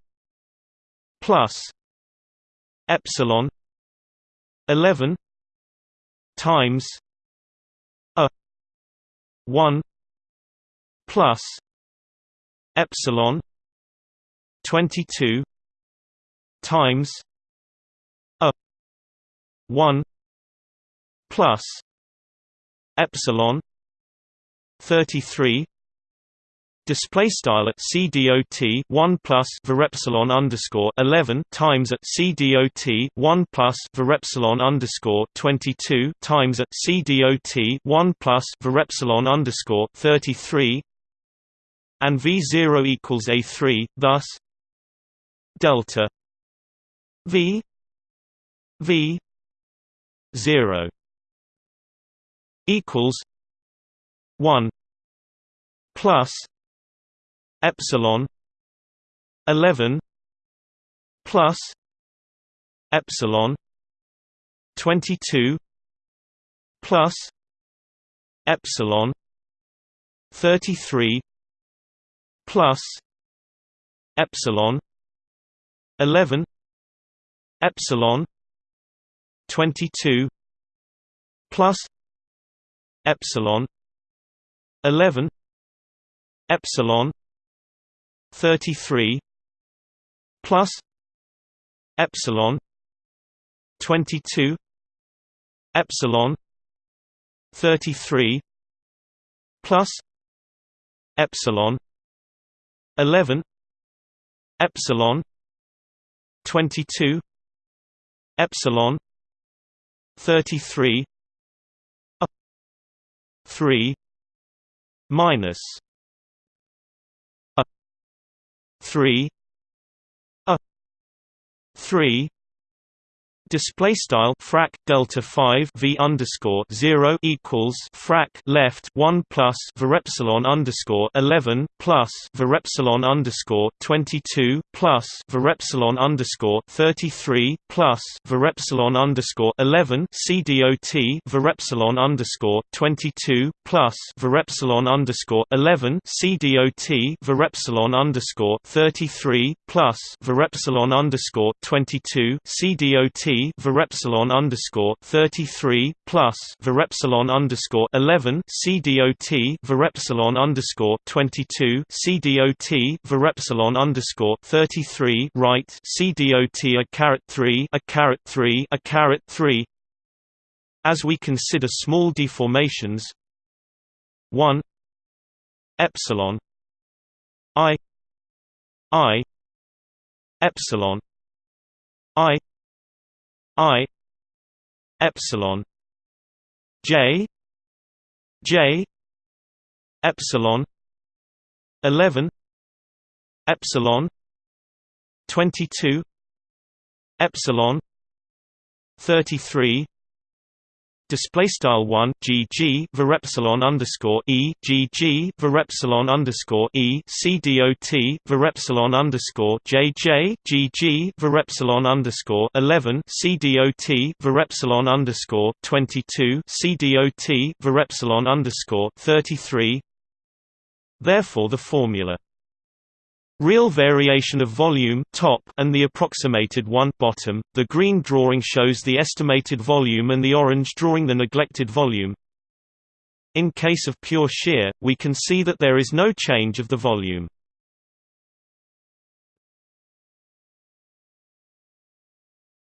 plus epsilon 11 times a 1 plus epsilon 22 times a 1 plus epsilon 33 display style at cdot 1 plus varepsilon underscore 11 times at cdot 1 plus varepsilon underscore 22 times at cdot 1 plus varepsilon underscore 33 and v0 equals a3 thus delta v v 0 equals 1 plus epsilon 11 plus epsilon 22 plus epsilon 33 plus epsilon 11 epsilon 22 plus epsilon 11 epsilon 33 plus epsilon 22 epsilon 33 plus epsilon 11 epsilon 22 epsilon 33 a 3 minus 3 a 3 display style frac delta 5 v underscore 0 equals frac left 1 plus varepsilon underscore 11 plus varepsilon underscore 22 plus varepsilon underscore 33 plus varepsilon underscore 11 cdot varepsilon underscore 22 plus varepsilon underscore 11 cdot varepsilon underscore 33 plus varepsilon underscore 22 cdot varepsilon underscore thirty three plus varepsilon underscore eleven CDOT varepsilon underscore twenty two CDOT varepsilon underscore thirty three right CDOT a caret three a caret three a caret three as we consider small deformations 1 epsilon i i epsilon i I epsilon J J epsilon 11 epsilon 22 epsilon 33 display style 1 gg varepsilon underscore e gg varepsilon underscore e c dot varepsilon underscore jj gg varepsilon underscore 11 c dot varepsilon underscore 22 c dot varepsilon underscore 33 therefore the formula Real variation of volume top and the approximated one bottom. The green drawing shows the estimated volume and the orange drawing the neglected volume. in case of pure shear, we can see that there is no change of the volume.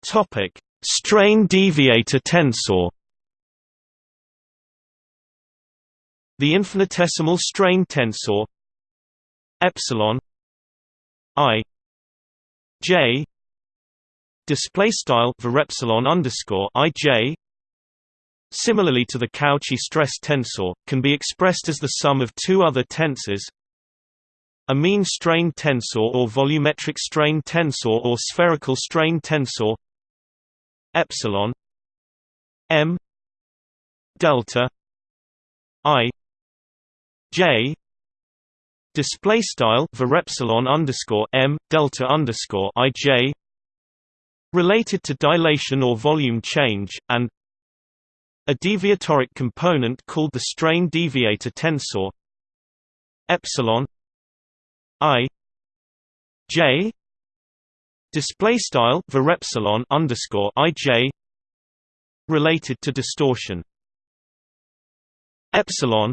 Topic: Strain deviator tensor. The infinitesimal strain tensor epsilon i j display style underscore i j. Similarly to the Cauchy stress tensor, can be expressed as the sum of two other tensors. A mean strain tensor or volumetric strain tensor or spherical strain tensor. Epsilon m delta i j display style var epsilon underscore m delta underscore i j. Related to dilation or volume change and a deviatoric component called the strain deviator tensor. Epsilon i j. Display style var epsilon underscore i j. Related to distortion. Epsilon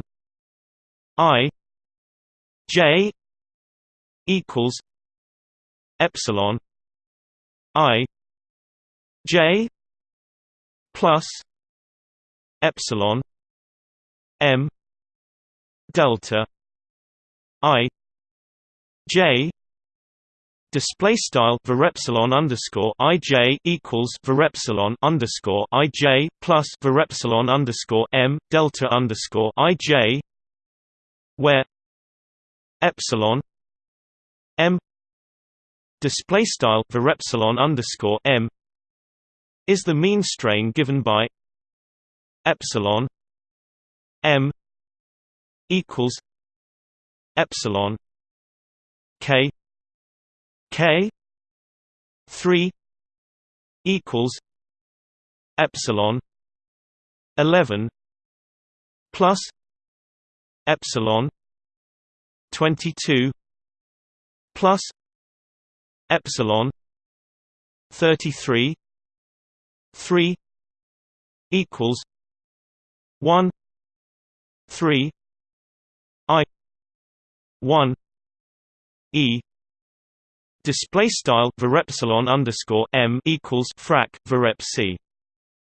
i j equals epsilon i j plus epsilon m delta i j display style var epsilon underscore i j equals var epsilon underscore i j plus var epsilon underscore m delta underscore i j where epsilon m display style var epsilon underscore m is the mean strain given by epsilon m equals epsilon k k 3 equals epsilon 11 plus epsilon 22 plus epsilon 33 3 equals 1 3 i 1 e display style var epsilon underscore m equals frac var c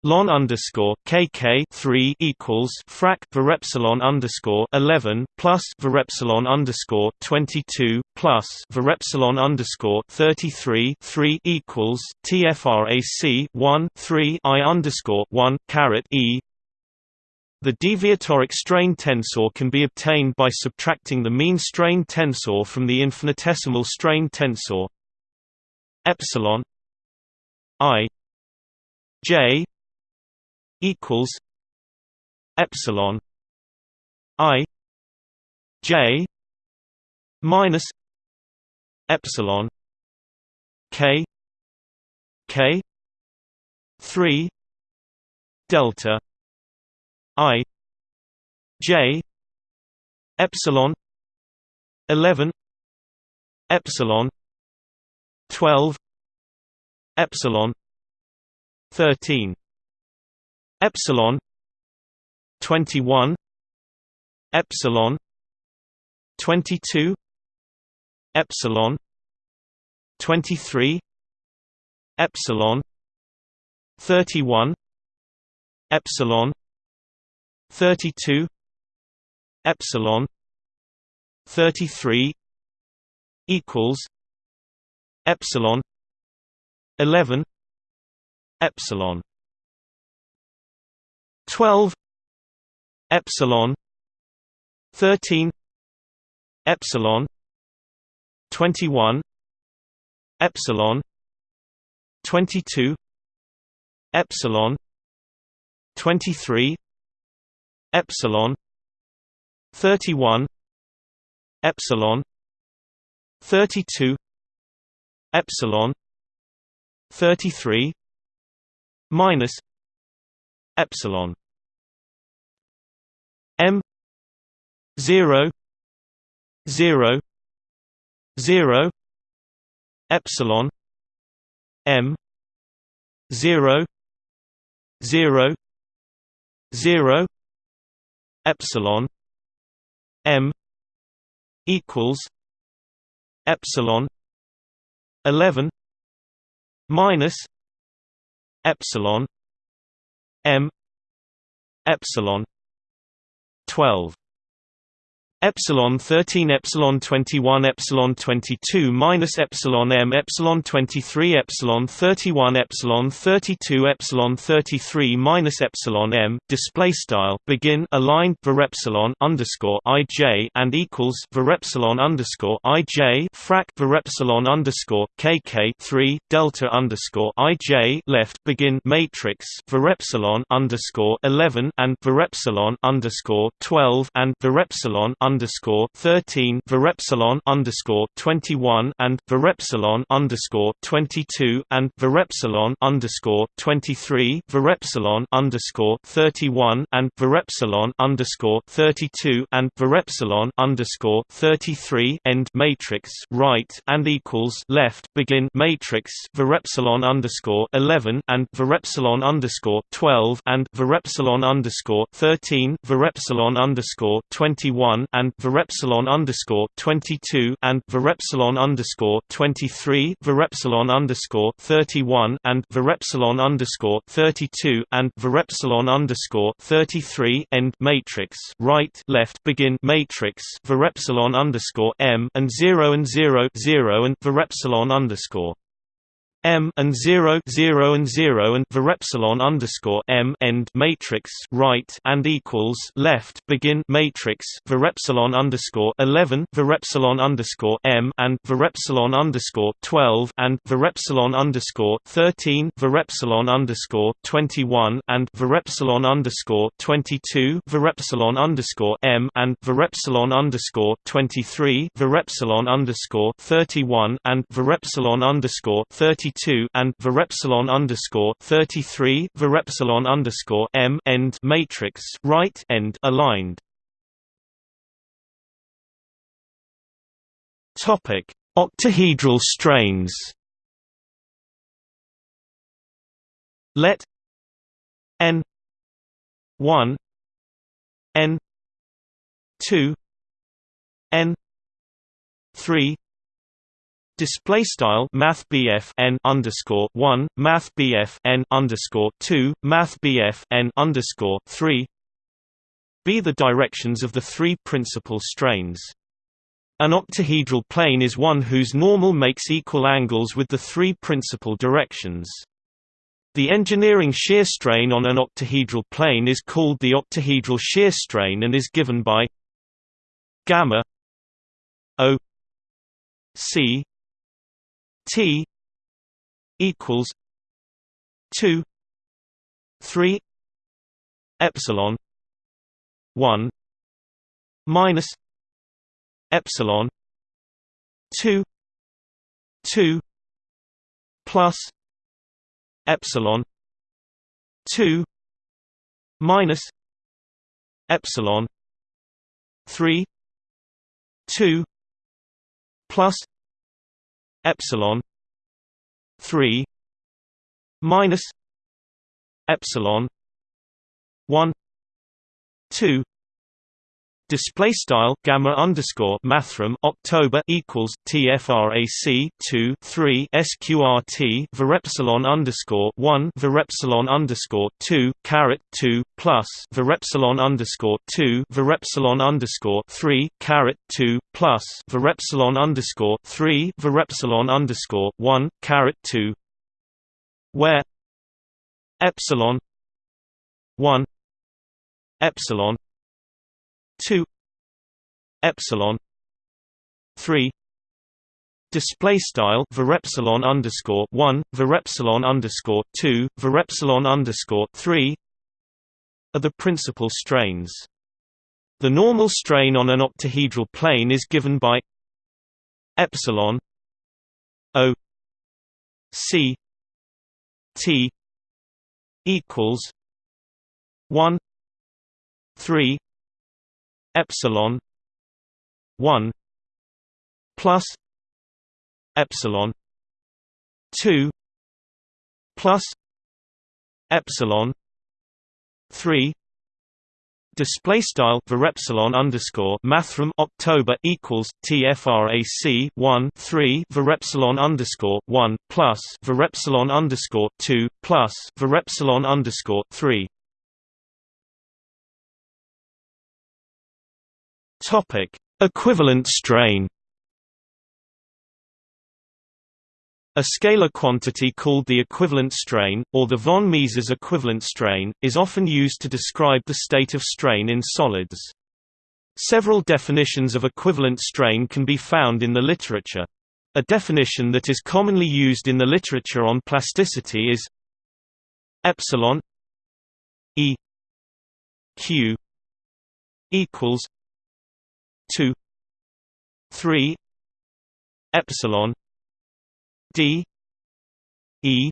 lon underscore kk three equals frac var epsilon underscore eleven plus var epsilon underscore twenty two plus var epsilon underscore thirty three three equals tfrac one three i underscore one caret e. The deviatoric strain tensor can be obtained by subtracting the mean strain tensor from the infinitesimal strain tensor. Epsilon i j equals epsilon i j minus epsilon k k 3 delta i j epsilon 11 epsilon 12 epsilon 13 epsilon 21 epsilon 22 epsilon 23 epsilon 31 epsilon 32 epsilon 33 equals epsilon 11 epsilon 12 epsilon 13 epsilon 21 epsilon 22 epsilon 23 epsilon 31 epsilon 32 epsilon 33 minus epsilon m 0 0 0 epsilon m 0 0 0 epsilon m equals epsilon 11 minus epsilon m epsilon 12 epsilon 13 epsilon 21 epsilon 22 minus epsilon m epsilon 23 epsilon 31 epsilon 32 epsilon 33 minus epsilon m display style begin aligned var epsilon underscore ij and equals var epsilon underscore ij frac var epsilon underscore kk 3 delta underscore ij left begin matrix var epsilon underscore 11 and var epsilon underscore 12 and var epsilon underscore thirteen Virepsilon underscore twenty one and Virepsilon underscore twenty two and Virepsilon underscore twenty three Virepsilon underscore thirty one and Virepsilon underscore thirty two and Virepsilon underscore thirty three end matrix right and equals left begin matrix Virepsilon underscore eleven and Virepsilon underscore twelve and Virepsilon underscore thirteen Virepsilon underscore twenty one and and Virepsilon underscore twenty two and Virepsilon underscore twenty three Virepsilon underscore thirty one and Virepsilon underscore thirty two and Virepsilon underscore thirty three end matrix. Right left begin matrix. Virepsilon underscore M and zero and zero zero and Virepsilon underscore M and 0 0 and 0 and Virepsilon underscore M end matrix right and equals left begin matrix Virepsilon underscore 11 Virepsilon underscore M and Virepsilon underscore 12 and Virepsilon underscore 13 Virepsilon underscore 21 and Virepsilon underscore 22 Virepsilon underscore M and Virepsilon underscore 23 Virepsilon underscore 31 and Virepsilon underscore 32 32 and Virepsilon underscore 33 Virepsilon underscore M end matrix right end aligned. Topic Octahedral strains Let N one N two N three Display style Math n underscore one Math n underscore two Math n underscore three be the directions of the three principal strains. An octahedral plane is one whose normal makes equal angles with the three principal directions. The engineering shear strain on an octahedral plane is called the octahedral shear strain and is given by gamma o c T equals two three epsilon one minus epsilon two two plus epsilon two minus epsilon three two plus epsilon 3 minus epsilon 1 2 Display style gamma underscore mathrm October equals TFRAC two three SQRT Virepsilon underscore one Virepsilon underscore two caret two plus Virepsilon underscore two Virepsilon underscore three caret two plus Virepsilon underscore three Virepsilon underscore one caret two. Where epsilon one epsilon 2 epsilon 3 display style virepsilon underscore 1 virepsilon underscore 2 virepsilon underscore 3 are the principal strains. The normal strain on an octahedral plane is given by epsilon o c t equals 1 3 epsilon 1 plus epsilon 2 plus epsilon 3 Display style var epsilon underscore mathrm October equals tfrac one three var epsilon underscore one plus var epsilon underscore two plus var epsilon underscore three. Topic: Equivalent strain. A scalar quantity called the equivalent strain, or the von Mises equivalent strain, is often used to describe the state of strain in solids. Several definitions of equivalent strain can be found in the literature. A definition that is commonly used in the literature on plasticity is epsilon e q equals 2 3 epsilon d e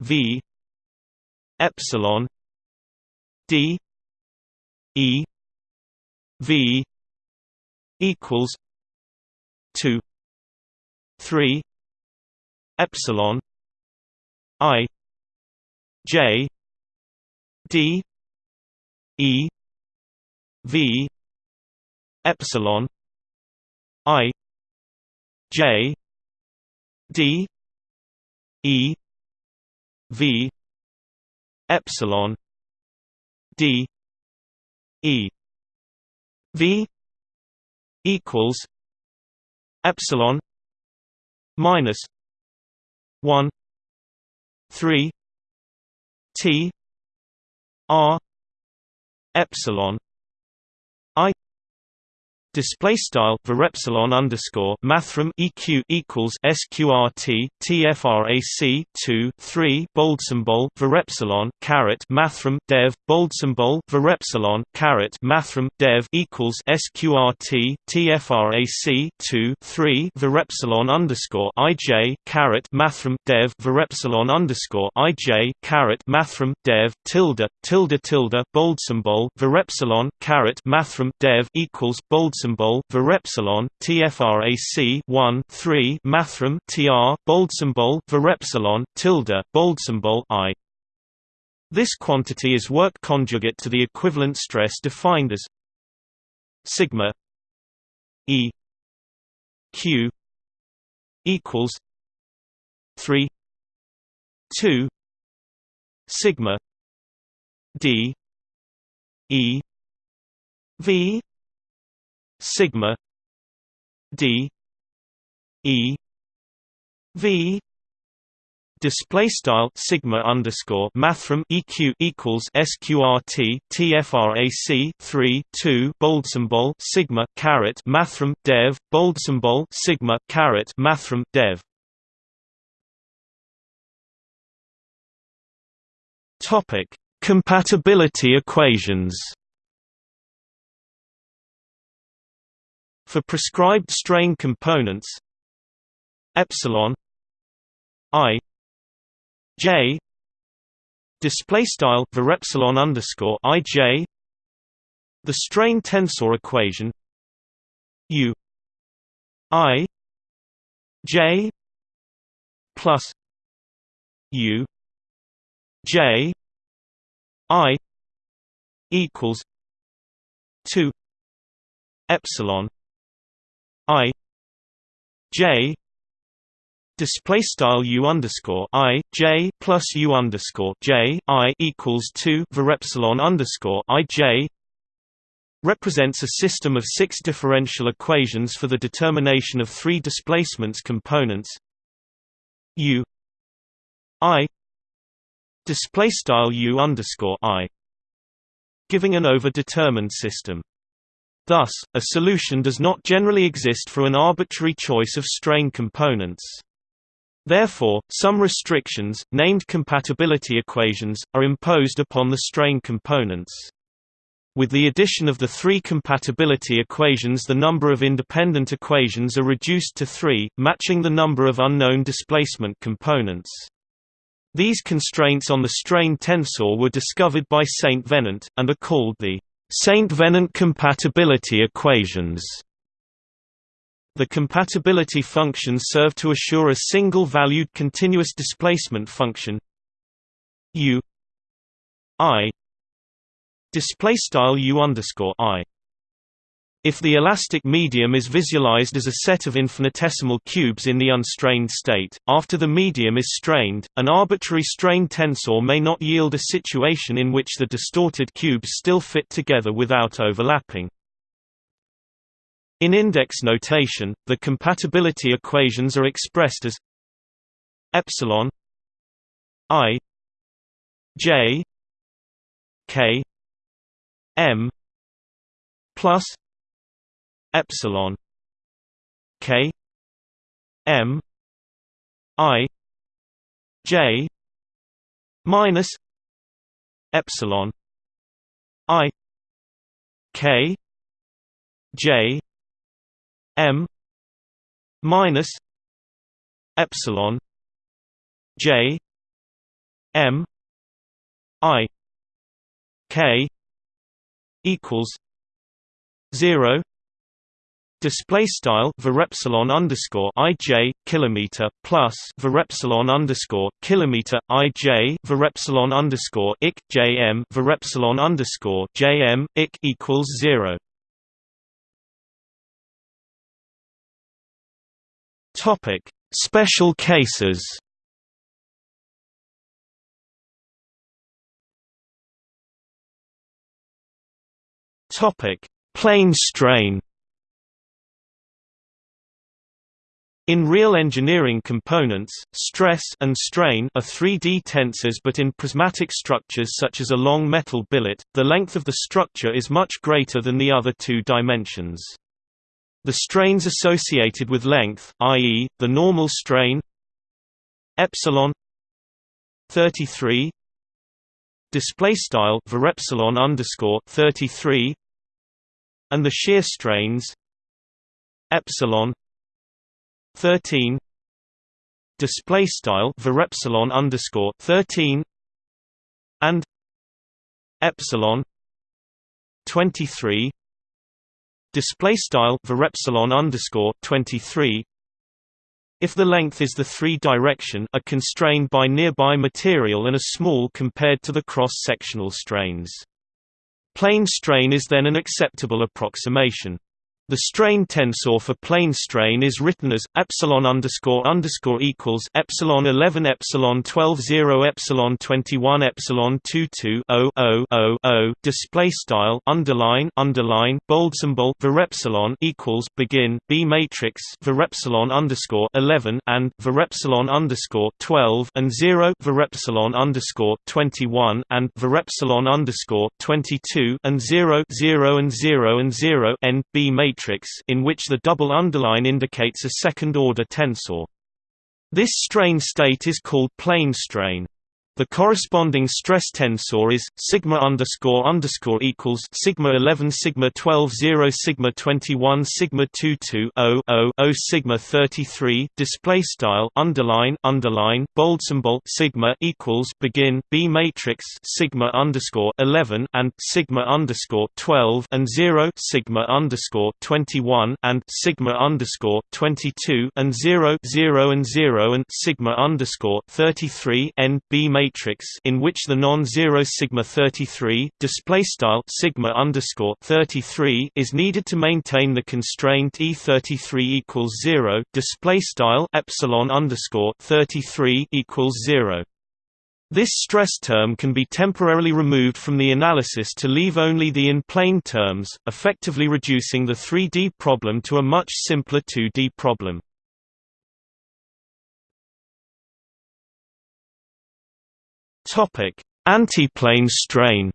v epsilon d e v equals 2 3 epsilon i j d e v epsilon i j d e v epsilon d e v equals epsilon minus 1 3 t r epsilon Display style for epsilon underscore mathrm eq equals sqrt tfrac two three bold symbol for epsilon caret mathrm dev bold symbol for epsilon caret mathrm dev equals sqrt tfrac two three for epsilon underscore ij caret mathrm dev for epsilon underscore ij caret mathrm dev tilde tilde tilde bold symbol for epsilon caret mathrm dev equals bold symbol symbol var epsilon tfrac 1 3 mathrm tr bold symbol var tilde bold symbol i. This quantity is work conjugate to the equivalent stress defined as sigma e q equals 3 2 sigma d e v sigma d e v display style sigma underscore mathrm eq equals sqrt tfrac 3 2 bold symbol sigma caret mathrm dev bold symbol sigma caret mathrm dev. Topic compatibility equations For prescribed strain components epsilon i j display style var epsilon underscore i j the strain tensor equation u i j plus u j i equals 2 epsilon i j display style u underscore i j plus u underscore j i equals two var epsilon underscore i j represents a system of six differential equations for the determination of three displacements components. U i display style u underscore i giving an overdetermined system Thus, a solution does not generally exist for an arbitrary choice of strain components. Therefore, some restrictions, named compatibility equations, are imposed upon the strain components. With the addition of the three compatibility equations the number of independent equations are reduced to three, matching the number of unknown displacement components. These constraints on the strain tensor were discovered by St. Venant, and are called the St. Venant compatibility equations the compatibility functions serve to assure a single-valued continuous displacement function u i display style u underscore i. If the elastic medium is visualized as a set of infinitesimal cubes in the unstrained state, after the medium is strained, an arbitrary strain tensor may not yield a situation in which the distorted cubes still fit together without overlapping. In index notation, the compatibility equations are expressed as epsilon i j k m plus epsilon k m i j minus epsilon i k j m minus epsilon j m i k equals 0 Display style epsilon underscore ij kilometer plus epsilon underscore kilometer ij underscore ik jm underscore jm ik equals zero. Topic: Special cases. Topic: Plane strain. In real engineering components, stress and strain are 3D tensors but in prismatic structures such as a long metal billet, the length of the structure is much greater than the other two dimensions. The strains associated with length, i.e., the normal strain epsilon 33 display style epsilon underscore 33 and the shear strains epsilon 13 display style epsilon underscore 13 and epsilon 23 display style epsilon underscore 23 if the length is the three-direction are constrained by nearby material and are small compared to the cross-sectional strains. Plane strain is then an acceptable approximation. The strain tensor for plane strain is written as epsilon underscore underscore equals epsilon 11 epsilon 12 0 epsilon 21 epsilon 22 0 0 0 0 display style underline underline bold symbol epsilon equals begin b matrix epsilon underscore 11 and epsilon underscore 12 and 0 epsilon underscore 21 and epsilon underscore 22 and 0 0 and 0 and 0 n b matrix matrix in which the double underline indicates a second-order tensor. This strain state is called plane strain. The corresponding stress tensor is sigma underscore underscore equals sigma 11 sigma 12 0 sigma 21 sigma 22 0 0 0 sigma 33 display style underline underline bold symbol sigma equals begin b matrix sigma underscore 11 and sigma underscore 12 and 0 sigma underscore 21 and sigma underscore 22 and 0 0 and 0 and sigma underscore 33 n b matrix matrix in which the non-zero sigma 33 display style sigma underscore 33 is needed to maintain the constraint E33 equals zero display style epsilon underscore 33 equals zero. This stress term can be temporarily removed from the analysis to leave only the in-plane terms, effectively reducing the 3D problem to a much simpler 2D problem. Topic: Antiplane strain.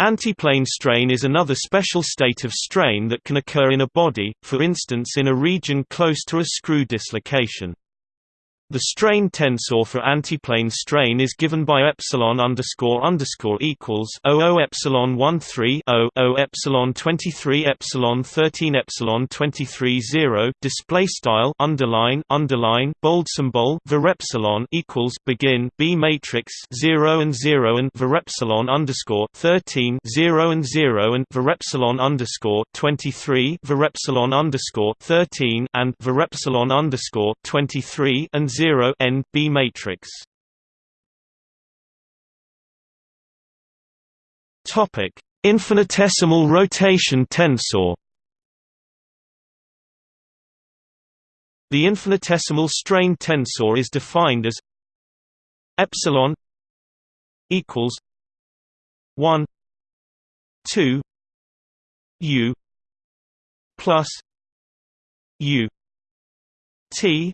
Antiplane strain is another special state of strain that can occur in a body, for instance in a region close to a screw dislocation. The strain tensor for antiplane strain is given by epsilon underscore underscore equals 00 epsilon 13 0 0 epsilon 23 epsilon 13 epsilon 23 0 display style underline underline bold symbol epsilon equals begin b matrix 0 and 0 and epsilon underscore 13 0 and 0 and epsilon underscore 23 epsilon underscore 13 and epsilon underscore 23 and 0 n b matrix Topic: Infinitesimal rotation tensor. The infinitesimal strain tensor is defined as epsilon equals 1 2 u plus u t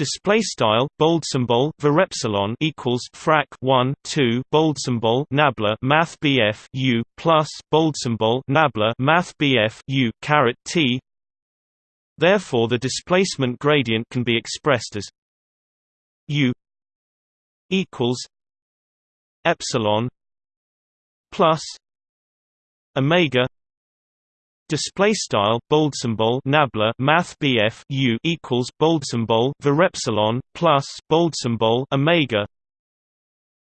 display style bold symbol var epsilon equals frac 1 2 bold symbol nabla math bf u plus bold symbol nabla math bf u caret t. Therefore the displacement gradient can be expressed as u equals epsilon plus omega display style bold symbol nabla math BF U equals bold symbol var epsilon plus bold symbol omega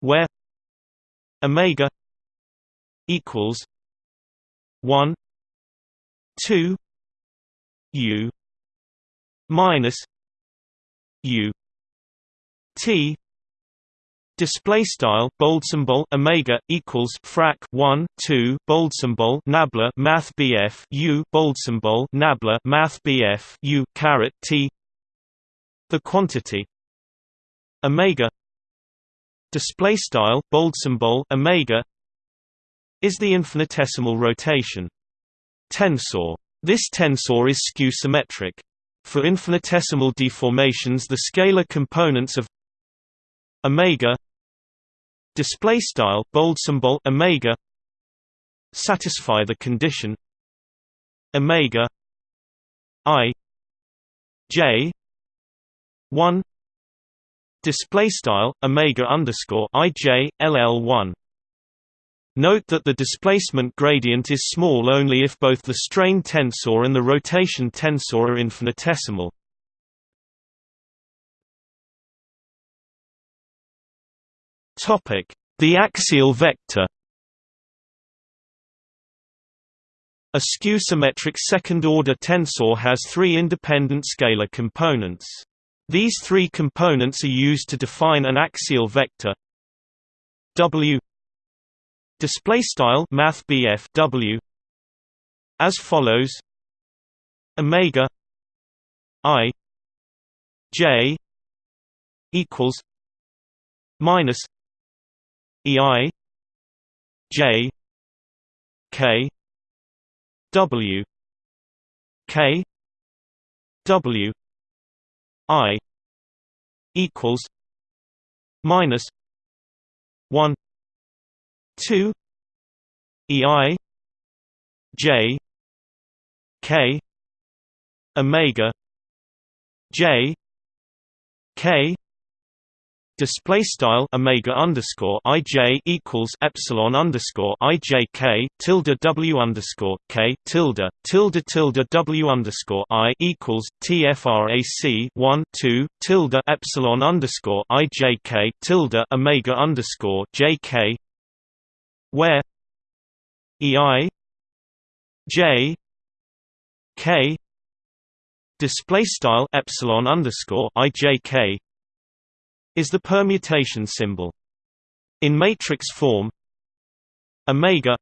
where omega equals 1 2 U minus U T Display style bold symbol omega equals frac 1 2 bold symbol nabla math BF U bold symbol nabla math BF U caret T. The quantity. Omega. Display style bold symbol omega is the infinitesimal rotation. Tensor. This tensor is skew symmetric for infinitesimal deformations the scalar components of omega display style bold symbol omega satisfy the condition omega i j 1 display style omega underscore i j ll 1 Note that the displacement gradient is small only if both the strain tensor and the rotation tensor are infinitesimal. Topic: The axial vector. A skew-symmetric second-order tensor has three independent scalar components. These three components are used to define an axial vector W display style math W as follows omega i j equals minus EI J K W K W I equals minus one two EI J K Omega J K display style omega underscore ij equals epsilon underscore ijk tilde w underscore k tilde tilde tilde w underscore i equals tfrac 1 2 tilde epsilon underscore ijk tilde omega underscore jk where ei j k display style epsilon underscore ijk is the permutation symbol. In matrix form, omega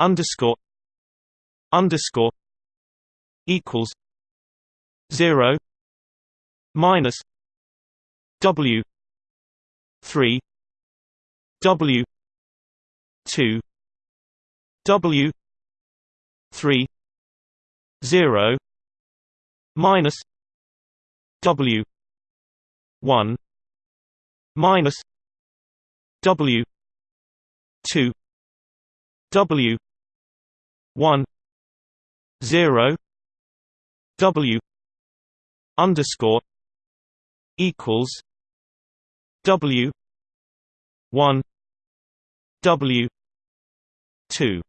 underscore underscore equals zero minus W three W two W three zero minus W one minus W two W one zero W underscore equals W one W two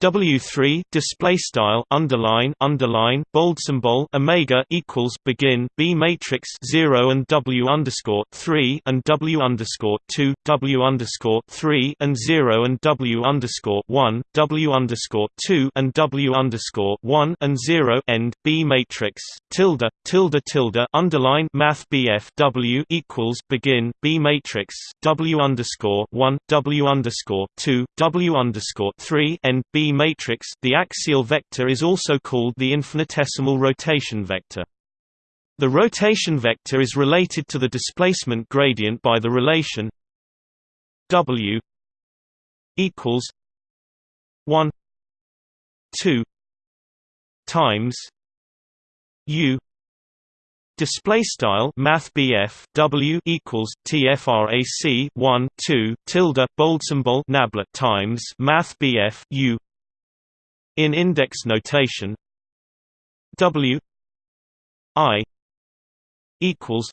W3 display style underline underline bold symbol omega equals begin B matrix 0 and W underscore 3 and W underscore 2 W underscore 3 and 0 and W underscore 1 W underscore 2 and W underscore 1 and 0 end B matrix. Tilde tilde tilde underline math BF W equals begin B matrix W underscore 1 W underscore 2 W underscore 3 end B matrix the axial vector is also called the infinitesimal rotation vector. The rotation vector is related to the displacement gradient by the relation w equals 1 2 times u Display style Math W equals TFRAC one two tilde bold symbol nabla times Math U in index notation W I equals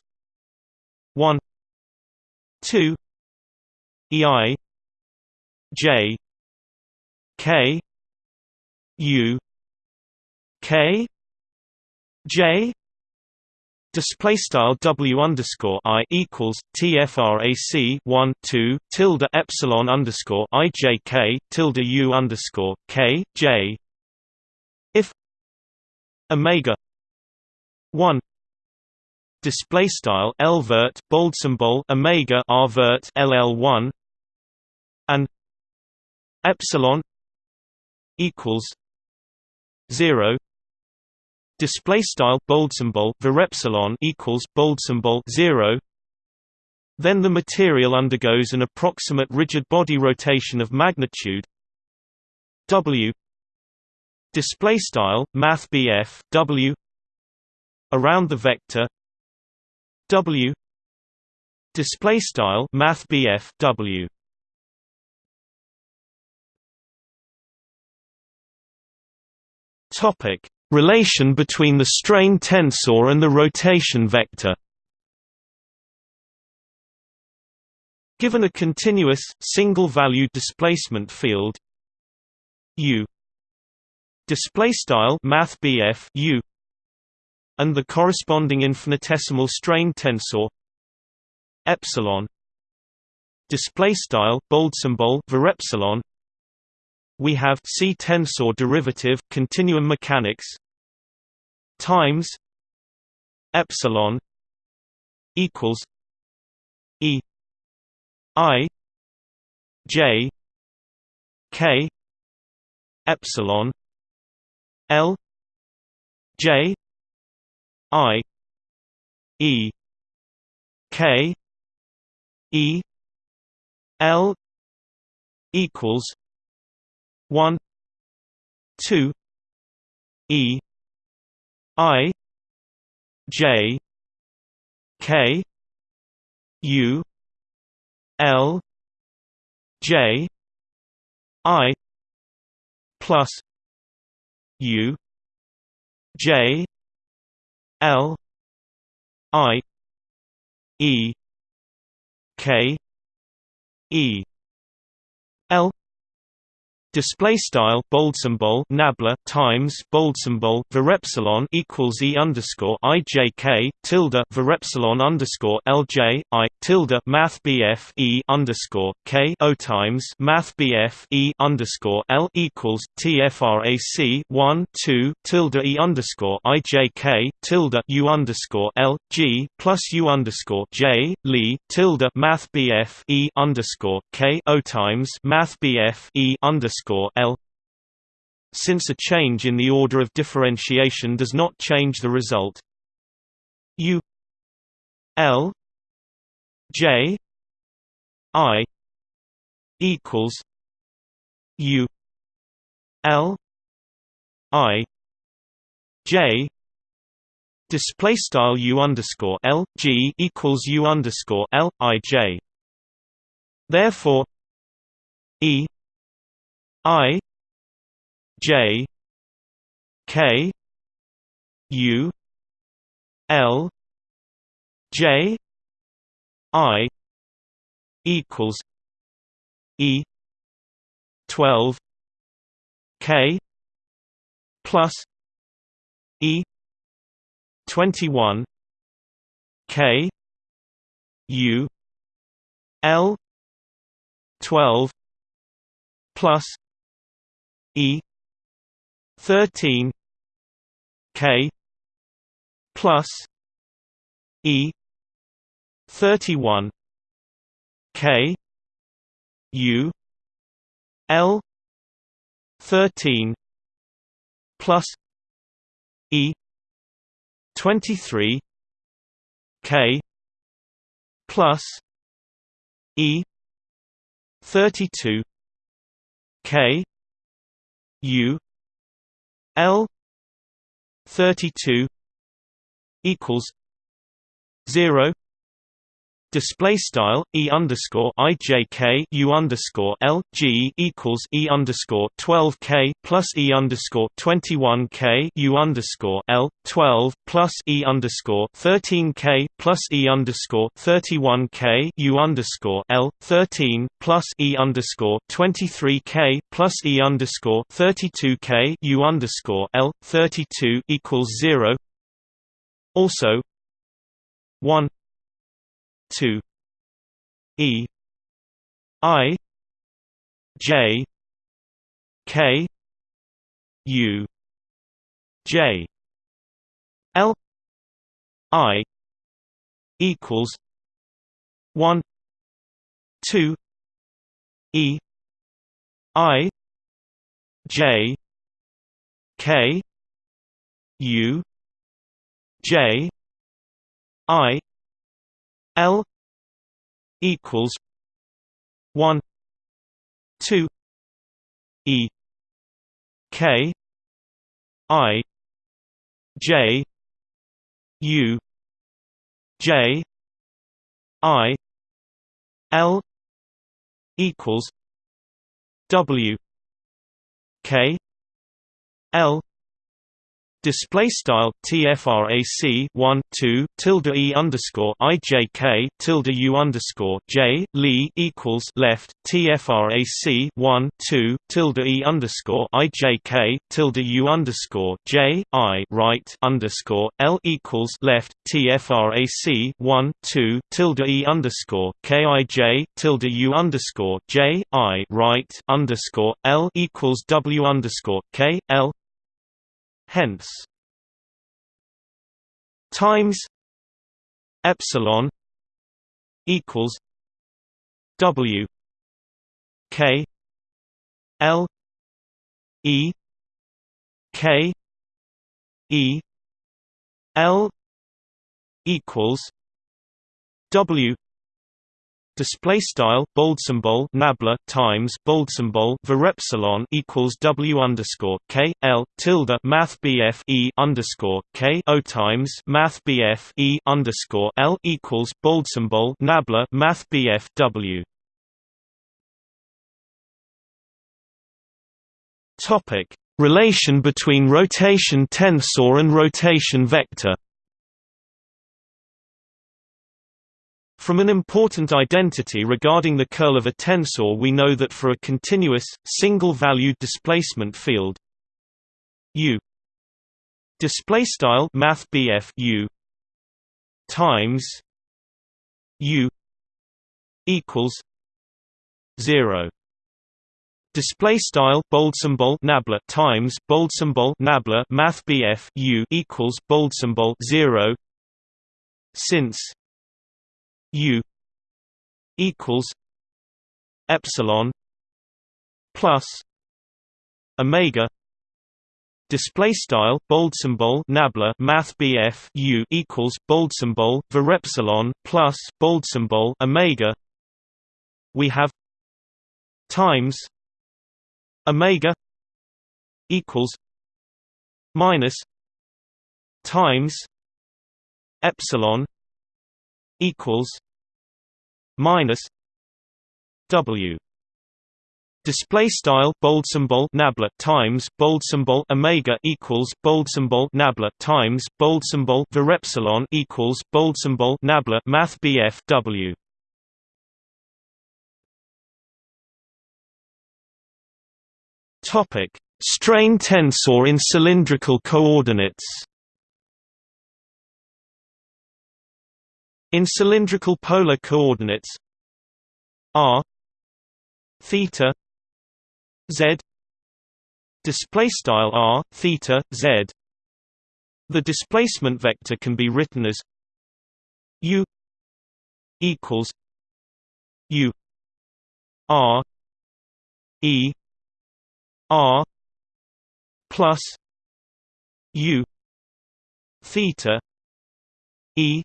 one two EI J K U K J Display style W underscore I equals TFRAC one two tilde epsilon underscore IJK tilde U underscore K J. If Omega one display style L vert bold symbol Omega R vert LL one and epsilon equals zero display style bold symbol epsilon equals bold symbol 0 then the material undergoes an approximate rigid body rotation of magnitude w. Display style math w. Around the vector w. Display style math w. Topic Relation between the strain tensor and the rotation vector. Given a continuous, single-valued displacement field u u and the corresponding infinitesimal strain tensor epsilon display style bold symbol we have C tensor derivative continuum mechanics times epsilon equals E I J K epsilon L J I E K E L equals one two E I J K U L J I plus U J L I E K E L display style bold symbol nabla times bold symbol epsilon equals e underscore i j k tilde epsilon underscore l j i tilde math bf e underscore k o times math bf e underscore l equals tfrac one two tilde e underscore i j k tilde u underscore l g plus u underscore j li tilde math bf e underscore k o times math bf e underscore L. Since a change in the order of differentiation does not change the result U L J I equals U L I J display style U underscore L G equals U underscore L I J. Therefore E I J K U L J I equals E twelve K plus E twenty one K U L twelve plus E thirteen K plus E thirty one K U L thirteen plus E twenty three K plus E thirty two K U L thirty two equals zero display style e underscore underscore l g equals e underscore twelve k plus e underscore twenty one k u underscore l twelve plus e underscore thirteen k plus e underscore thirty one k u underscore l thirteen plus e underscore twenty three k plus e underscore thirty two k u underscore l thirty two equals zero. Also, one 2 e i j k u j l i equals 1 2 e i j k u j i L equals one two E K I J U J I L equals W K L Display style tfrac 1 2 tilde e underscore ijk tilde u underscore j lee equals left tfrac 1 2 tilde e underscore ijk tilde u underscore j i right underscore l equals left tfrac 1 2 tilde e underscore kij tilde u underscore j i right underscore l equals w underscore k l hence times epsilon equals w k l e k e l equals w Display style bold symbol nabla times bold symbol varepsilon equals w underscore k l tilde math bf e underscore k o times math bf e underscore l equals bold symbol nabla math bf w. Topic: Relation between rotation tensor and rotation vector. From an important identity regarding the curl of a tensor we know that for a continuous, single-valued displacement field u u times u equals 0 display style bold symbol nabla times bold symbol nabla math u equals bold symbol 0 since U equals epsilon plus omega display style bold symbol nabla math BF U equals bold symbol epsilon plus bold symbol omega. We have times omega equals minus times epsilon equals minus W. Display style bold symbol nabla times bold symbol omega equals bold symbol nabla times bold symbol epsilon equals bold symbol nabla math bf w. Topic. Strain tensor in cylindrical coordinates In cylindrical polar coordinates r theta z display style r theta z. The displacement vector can be written as u equals u r e r plus u theta e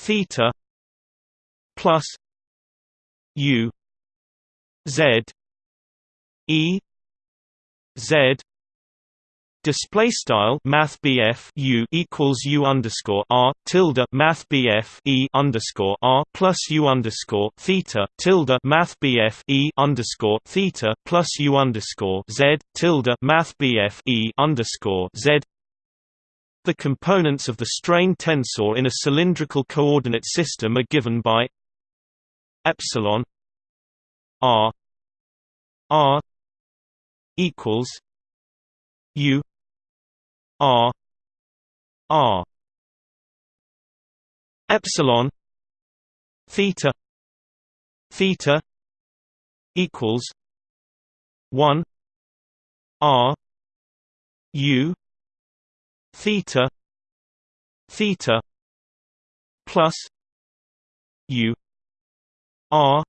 theta plus u z e z. Display style Math U equals U underscore R tilde Math E underscore R plus U underscore Theta tilde Math E underscore Theta plus U underscore Z tilde Math E underscore Z The components of the strain tensor in a cylindrical coordinate system are given by epsilon R R equals U R R. Epsilon theta theta equals 1 R U theta theta plus U R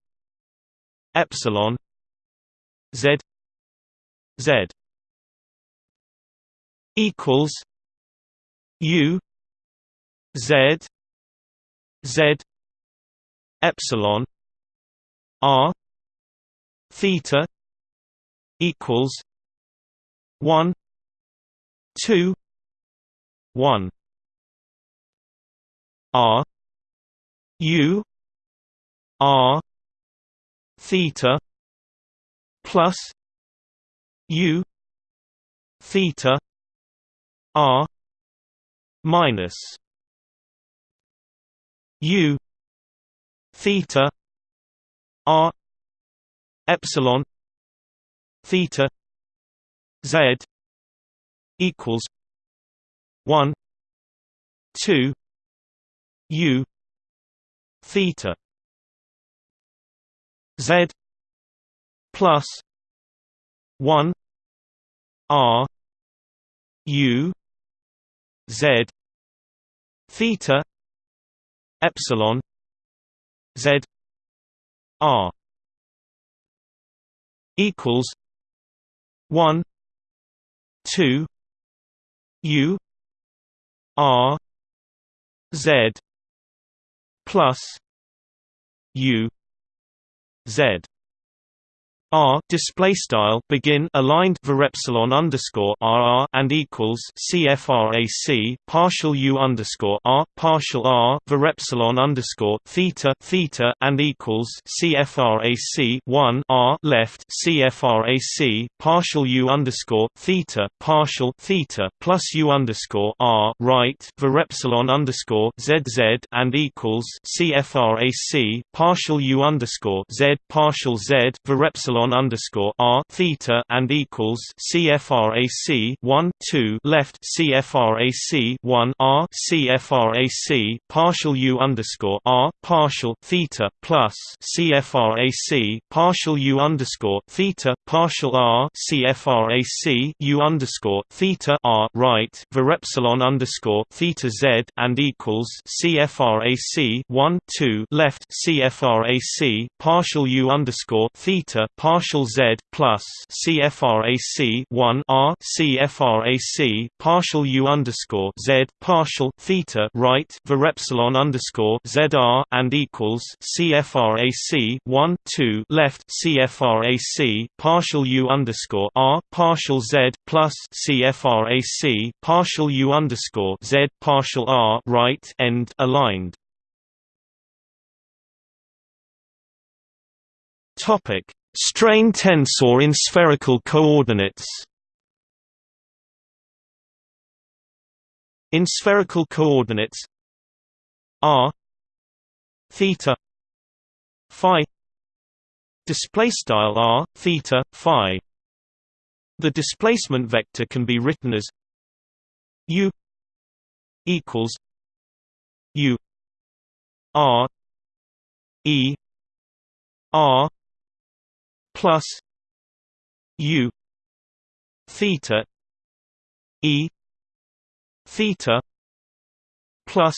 epsilon Z Z equals U Z Z epsilon R theta equals one two one. R. U. R. Theta plus U. Theta R minus U. Theta R epsilon theta Z equals one two U theta Z plus one R U Z theta epsilon Z R equals one two U R Z plus U Z R display style begin aligned var epsilon underscore RR and equals CFRAC partial U underscore R partial R var epsilon underscore theta theta and equals CFRAC one R left CFRAC partial U underscore theta partial theta plus U underscore R right var epsilon underscore ZZ and equals CFRAC partial U underscore Z partial Z var epsilon epsilon underscore r theta and equals CFRAC one two left CFRAC one r CFRAC partial U underscore r partial theta plus CFRAC partial U underscore theta partial r CFRAC U underscore theta r right var epsilon underscore theta z and equals CFRAC one two left CFRAC partial U underscore theta partial Partial z plus CFRAC one R CFRAC partial U underscore Z partial theta right var epsilon underscore ZR and equals CFRAC one two left CFRAC partial U underscore R partial Z plus CFRAC partial U underscore Z partial R right end aligned. Topic Strain tensor in spherical coordinates. In spherical coordinates r theta phi display style r theta phi. The displacement vector can be written as u equals u r e r plus u theta e theta plus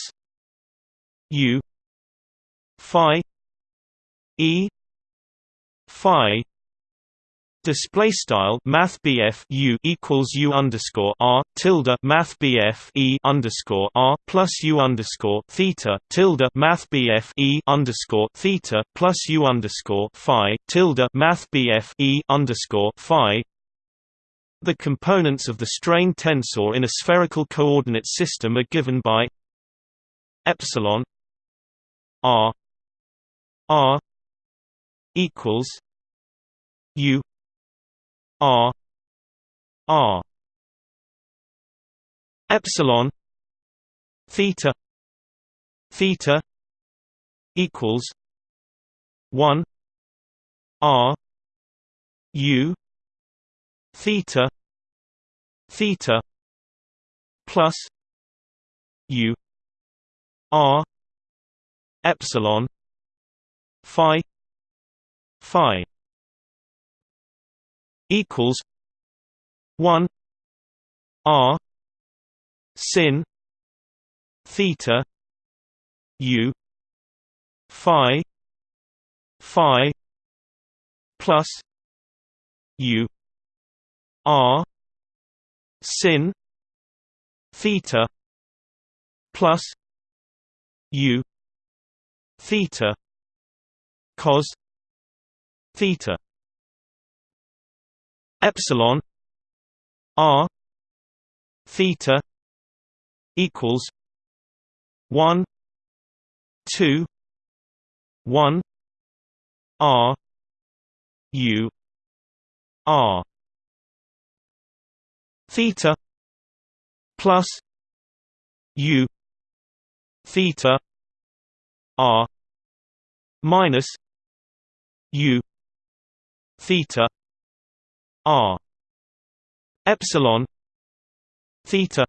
u phi e phi Display style Math U equals U underscore R tilde Math E underscore R plus U underscore Theta tilde Math E underscore Theta plus U underscore Phi tilde Math E underscore Phi. The components of the strain tensor in a spherical coordinate system are given by epsilon R R equals U R R epsilon theta theta equals 1 R U theta theta plus U R epsilon phi phi equals 1 r sin theta u phi phi plus u r sin theta plus u theta cos theta epsilon r theta equals 1 2 1 r u r theta plus u theta r minus u theta r epsilon theta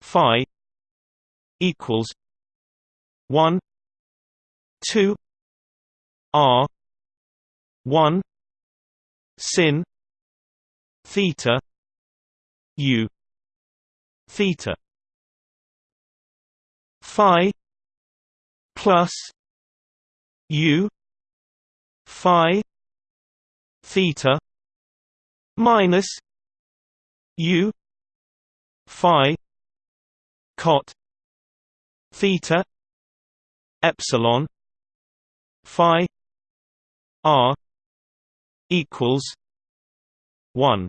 phi equals 1 2 r 1 sin theta u theta phi plus u phi theta minus u phi cot theta epsilon phi r equals 1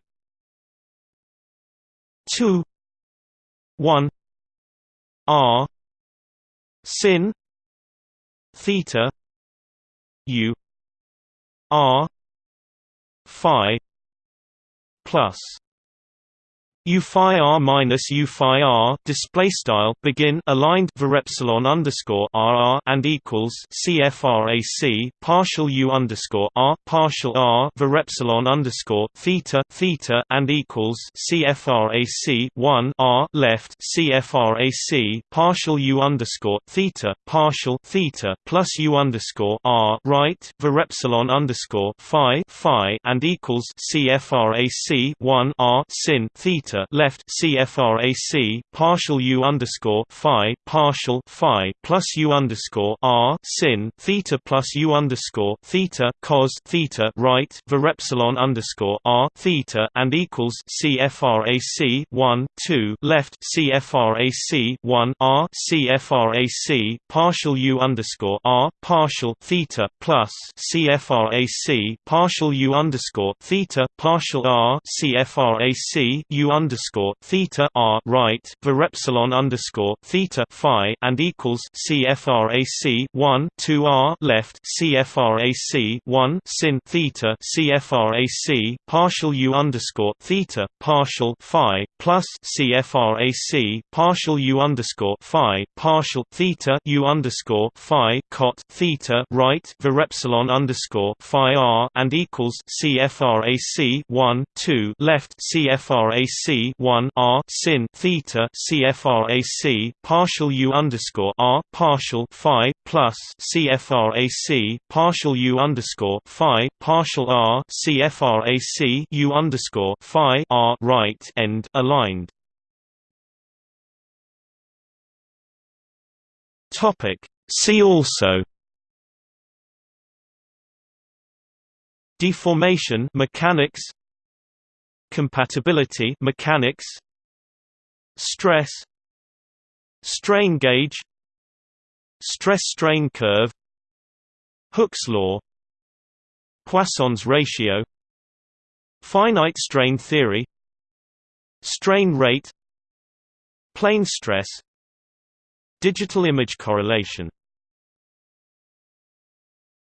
2 1 r. Sin. Theta. U. R. Phi plus U phi r minus U phi r display style begin aligned var epsilon underscore r and equals CFRAC partial U underscore r partial r var epsilon underscore theta theta and equals CFRAC one r left CFRAC partial U underscore theta partial theta plus U underscore r right var epsilon underscore phi phi and equals CFRAC one r sin theta theta left CFRAC partial U underscore Phi partial Phi plus U underscore R sin theta plus U underscore theta cos theta right var epsilon underscore R theta and equals CFRAC one two left CFRAC one R CFRAC partial U underscore R partial theta plus CFRAC partial U underscore theta partial R CFRAC U underscore theta r right var epsilon underscore theta phi and equals CFRAC one two R left CFRAC one sin theta CFRAC partial U underscore theta partial phi plus CFRAC partial U underscore phi partial theta U underscore phi cot theta right var epsilon underscore phi r and equals CFRAC one two left CFRAC one R sin theta CFRAC partial U underscore R partial phi plus CFRAC partial U underscore phi partial R CFRAC U underscore phi R right end aligned. Topic See also Deformation mechanics Compatibility mechanics Stress Strain gauge Stress-strain curve Hooke's law Poisson's ratio Finite strain theory Strain rate Plane stress Digital image correlation